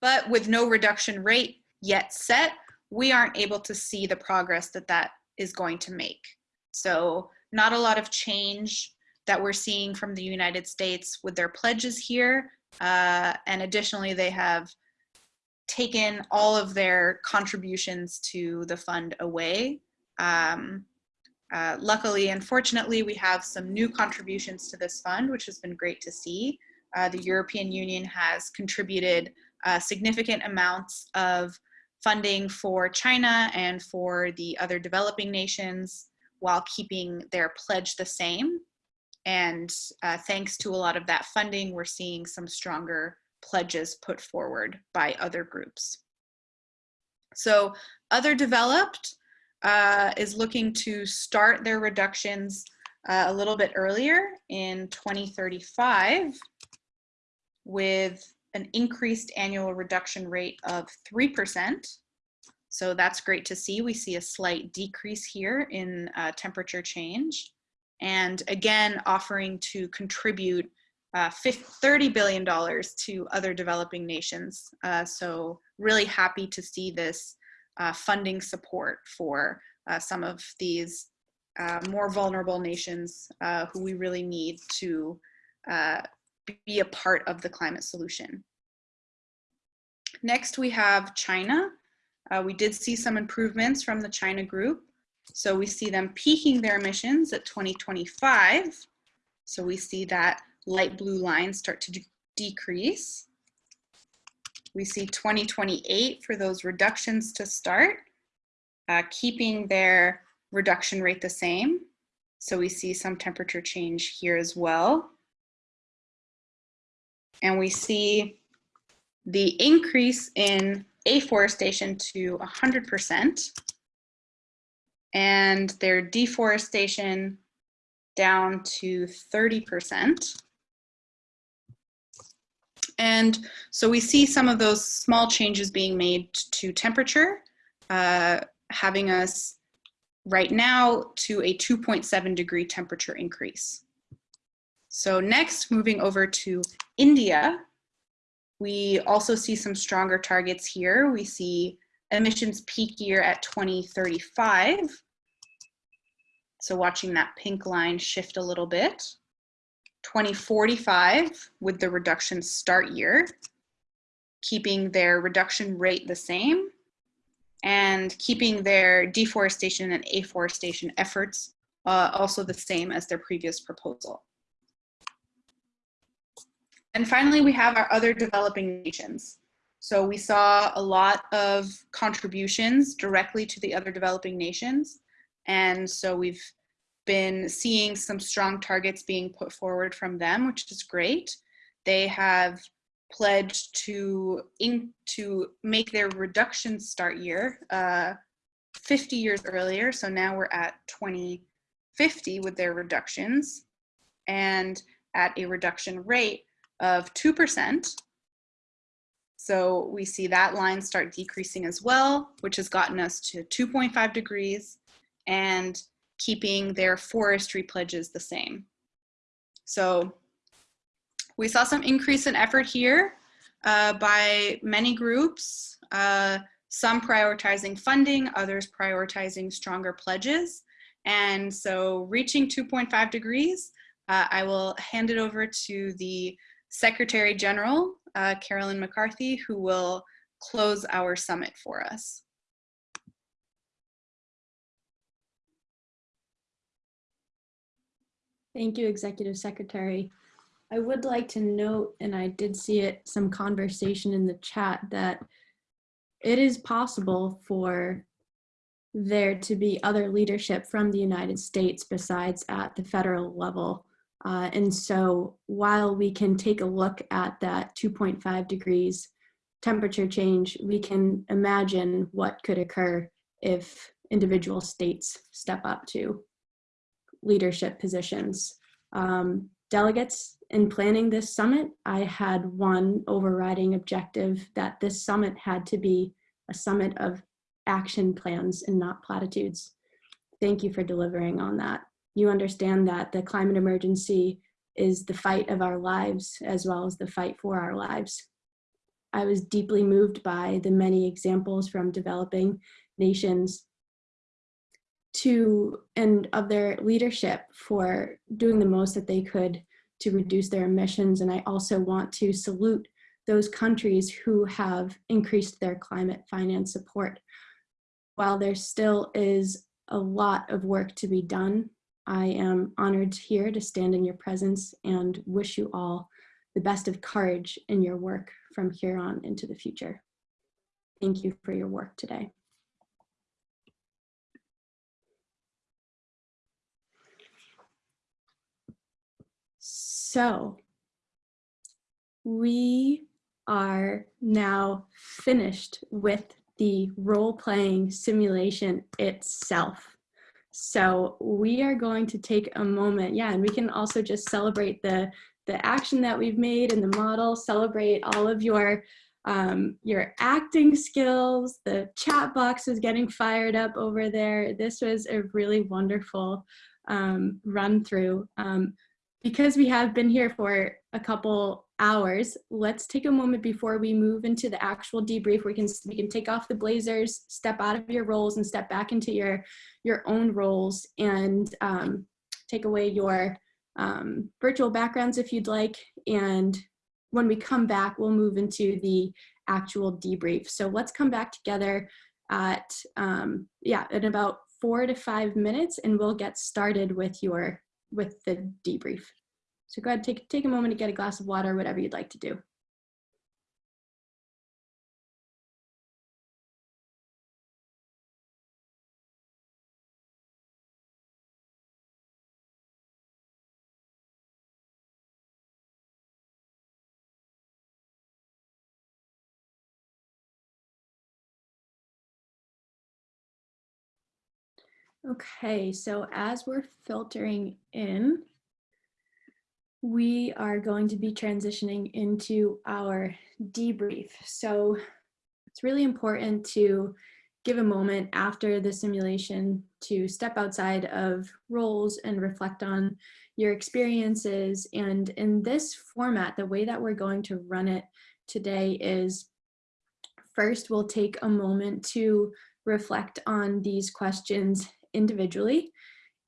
S1: but with no reduction rate yet set, we aren't able to see the progress that that is going to make. So not a lot of change that we're seeing from the United States with their pledges here. Uh, and additionally, they have taken all of their contributions to the fund away. Um, uh, luckily, unfortunately, we have some new contributions to this fund, which has been great to see. Uh, the European Union has contributed uh, significant amounts of funding for China and for the other developing nations while keeping their pledge the same. And uh, thanks to a lot of that funding, we're seeing some stronger pledges put forward by other groups. So other developed uh, is looking to start their reductions uh, a little bit earlier in 2035 with an increased annual reduction rate of 3%. So that's great to see. We see a slight decrease here in uh, temperature change. And again, offering to contribute uh, $30 billion to other developing nations. Uh, so really happy to see this uh, funding support for uh, some of these uh, more vulnerable nations who we really need to be a part of the climate solution. Next, we have China. Uh, we did see some improvements from the China group. So we see them peaking their emissions at 2025. So we see that light blue line start to decrease. We see 2028 for those reductions to start, uh, keeping their reduction rate the same. So we see some temperature change here as well. And we see the increase in afforestation to 100% and their deforestation down to 30%. And so we see some of those small changes being made to temperature, uh, having us right now to a 2.7 degree temperature increase. So next, moving over to India, we also see some stronger targets here. We see emissions peak year at 2035. So watching that pink line shift a little bit. 2045 with the reduction start year, keeping their reduction rate the same and keeping their deforestation and afforestation efforts uh, also the same as their previous proposal. And finally, we have our other developing nations. So we saw a lot of contributions directly to the other developing nations. And so we've been seeing some strong targets being put forward from them, which is great. They have pledged to, in, to make their reduction start year uh, 50 years earlier. So now we're at 2050 with their reductions and at a reduction rate of 2%. So we see that line start decreasing as well, which has gotten us to 2.5 degrees and keeping their forestry pledges the same. So we saw some increase in effort here uh, by many groups, uh, some prioritizing funding, others prioritizing stronger pledges. And so reaching 2.5 degrees, uh, I will hand it over to the Secretary General, uh, Carolyn McCarthy, who will close our summit for us.
S2: Thank you, Executive Secretary. I would like to note, and I did see it, some conversation in the chat that it is possible for there to be other leadership from the United States besides at the federal level. Uh, and so while we can take a look at that 2.5 degrees temperature change, we can imagine what could occur if individual states step up to leadership positions. Um, delegates in planning this summit, I had one overriding objective that this summit had to be a summit of action plans and not platitudes. Thank you for delivering on that. You understand that the climate emergency is the fight of our lives as well as the fight for our lives. I was deeply moved by the many examples from developing nations to and of their leadership for doing the most that they could to reduce their emissions. And I also want to salute those countries who have increased their climate finance support. While there still is a lot of work to be done, I am honored here to stand in your presence and wish you all the best of courage in your work from here on into the future. Thank you for your work today. So we are now finished with the role-playing simulation itself. So we are going to take a moment, yeah, and we can also just celebrate the, the action that we've made in the model, celebrate all of your, um, your acting skills, the chat box is getting fired up over there. This was a really wonderful um, run through. Um, because we have been here for a couple hours, let's take a moment before we move into the actual debrief. We can we can take off the blazers, step out of your roles, and step back into your your own roles, and um, take away your um, virtual backgrounds if you'd like. And when we come back, we'll move into the actual debrief. So let's come back together at um, yeah in about four to five minutes, and we'll get started with your with the debrief. So go ahead, take, take a moment to get a glass of water, whatever you'd like to do. Okay, so as we're filtering in, we are going to be transitioning into our debrief. So it's really important to give a moment after the simulation to step outside of roles and reflect on your experiences. And in this format, the way that we're going to run it today is first we'll take a moment to reflect on these questions individually.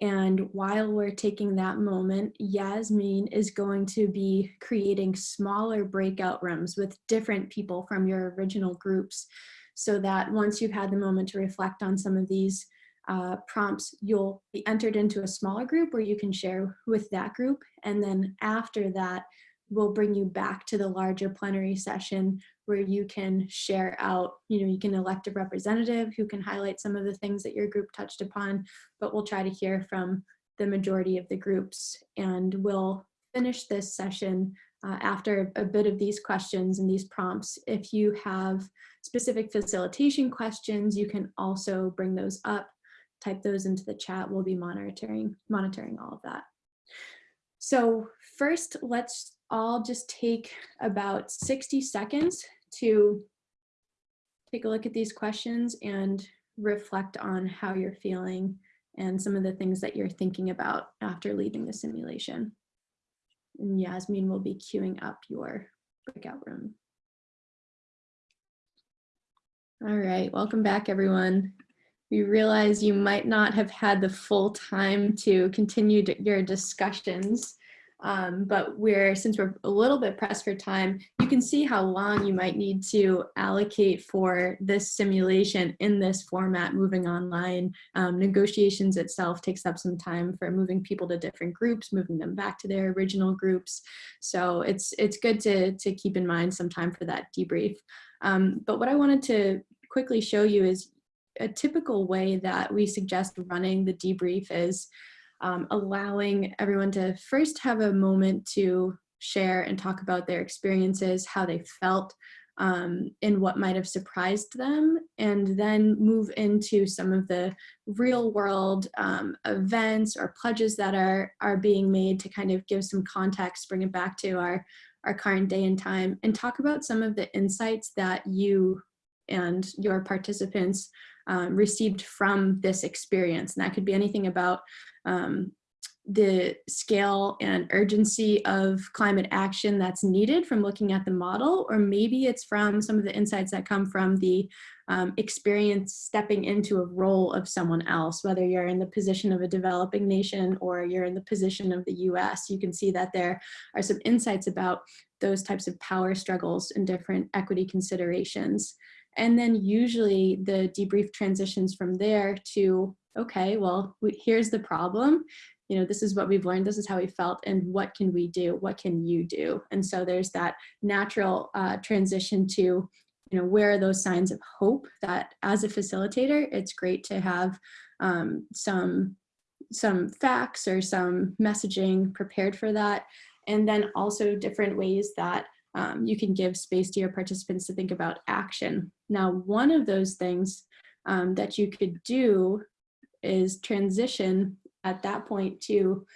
S2: And while we're taking that moment, Yasmin is going to be creating smaller breakout rooms with different people from your original groups so that once you've had the moment to reflect on some of these uh, prompts, you'll be entered into a smaller group where you can share with that group. And then after that, we'll bring you back to the larger plenary session where you can share out, you know, you can elect a representative who can highlight some of the things that your group touched upon, but we'll try to hear from the majority of the groups and we'll finish this session uh, after a bit of these questions and these prompts. If you have specific facilitation questions, you can also bring those up, type those into the chat. We'll be monitoring, monitoring all of that. So first, let's all just take about 60 seconds to take a look at these questions and reflect on how you're feeling and some of the things that you're thinking about after leaving the simulation. And Yasmin will be queuing up your breakout room. All right, welcome back everyone. We realize you might not have had the full time to continue your discussions um, but we're, since we're a little bit pressed for time, you can see how long you might need to allocate for this simulation in this format moving online. Um, negotiations itself takes up some time for moving people to different groups, moving them back to their original groups. So it's, it's good to, to keep in mind some time for that debrief. Um, but what I wanted to quickly show you is a typical way that we suggest running the debrief is um, allowing everyone to first have a moment to share and talk about their experiences, how they felt, um, and what might have surprised them, and then move into some of the real world um, events or pledges that are, are being made to kind of give some context, bring it back to our, our current day and time, and talk about some of the insights that you and your participants um, received from this experience. And that could be anything about um, the scale and urgency of climate action that's needed from looking at the model, or maybe it's from some of the insights that come from the um, experience stepping into a role of someone else, whether you're in the position of a developing nation or you're in the position of the US, you can see that there are some insights about those types of power struggles and different equity considerations. And then usually the debrief transitions from there to okay, well, we, here's the problem. You know, this is what we've learned. This is how we felt. And what can we do? What can you do? And so there's that natural uh, transition to, you know, where are those signs of hope that as a facilitator, it's great to have um, some, some facts or some messaging prepared for that. And then also different ways that um, you can give space to your participants to think about action. Now, one of those things um, that you could do is transition at that point to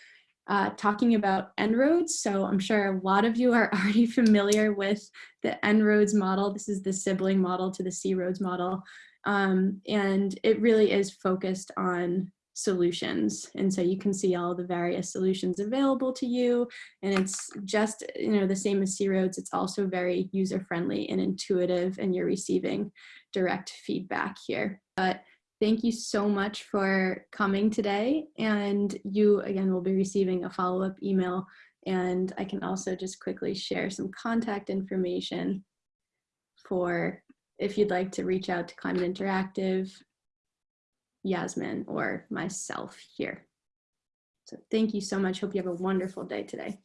S2: uh, talking about En-ROADS. So I'm sure a lot of you are already familiar with the En-ROADS model. This is the sibling model to the C-ROADS model. Um, and it really is focused on solutions. And so you can see all the various solutions available to you. And it's just, you know, the same as C-ROADS, it's also very user-friendly and intuitive and you're receiving direct feedback here. But thank you so much for coming today. And you, again, will be receiving a follow-up email. And I can also just quickly share some contact information for if you'd like to reach out to Climate Interactive, Yasmin, or myself here. So thank you so much. Hope you have a wonderful day today.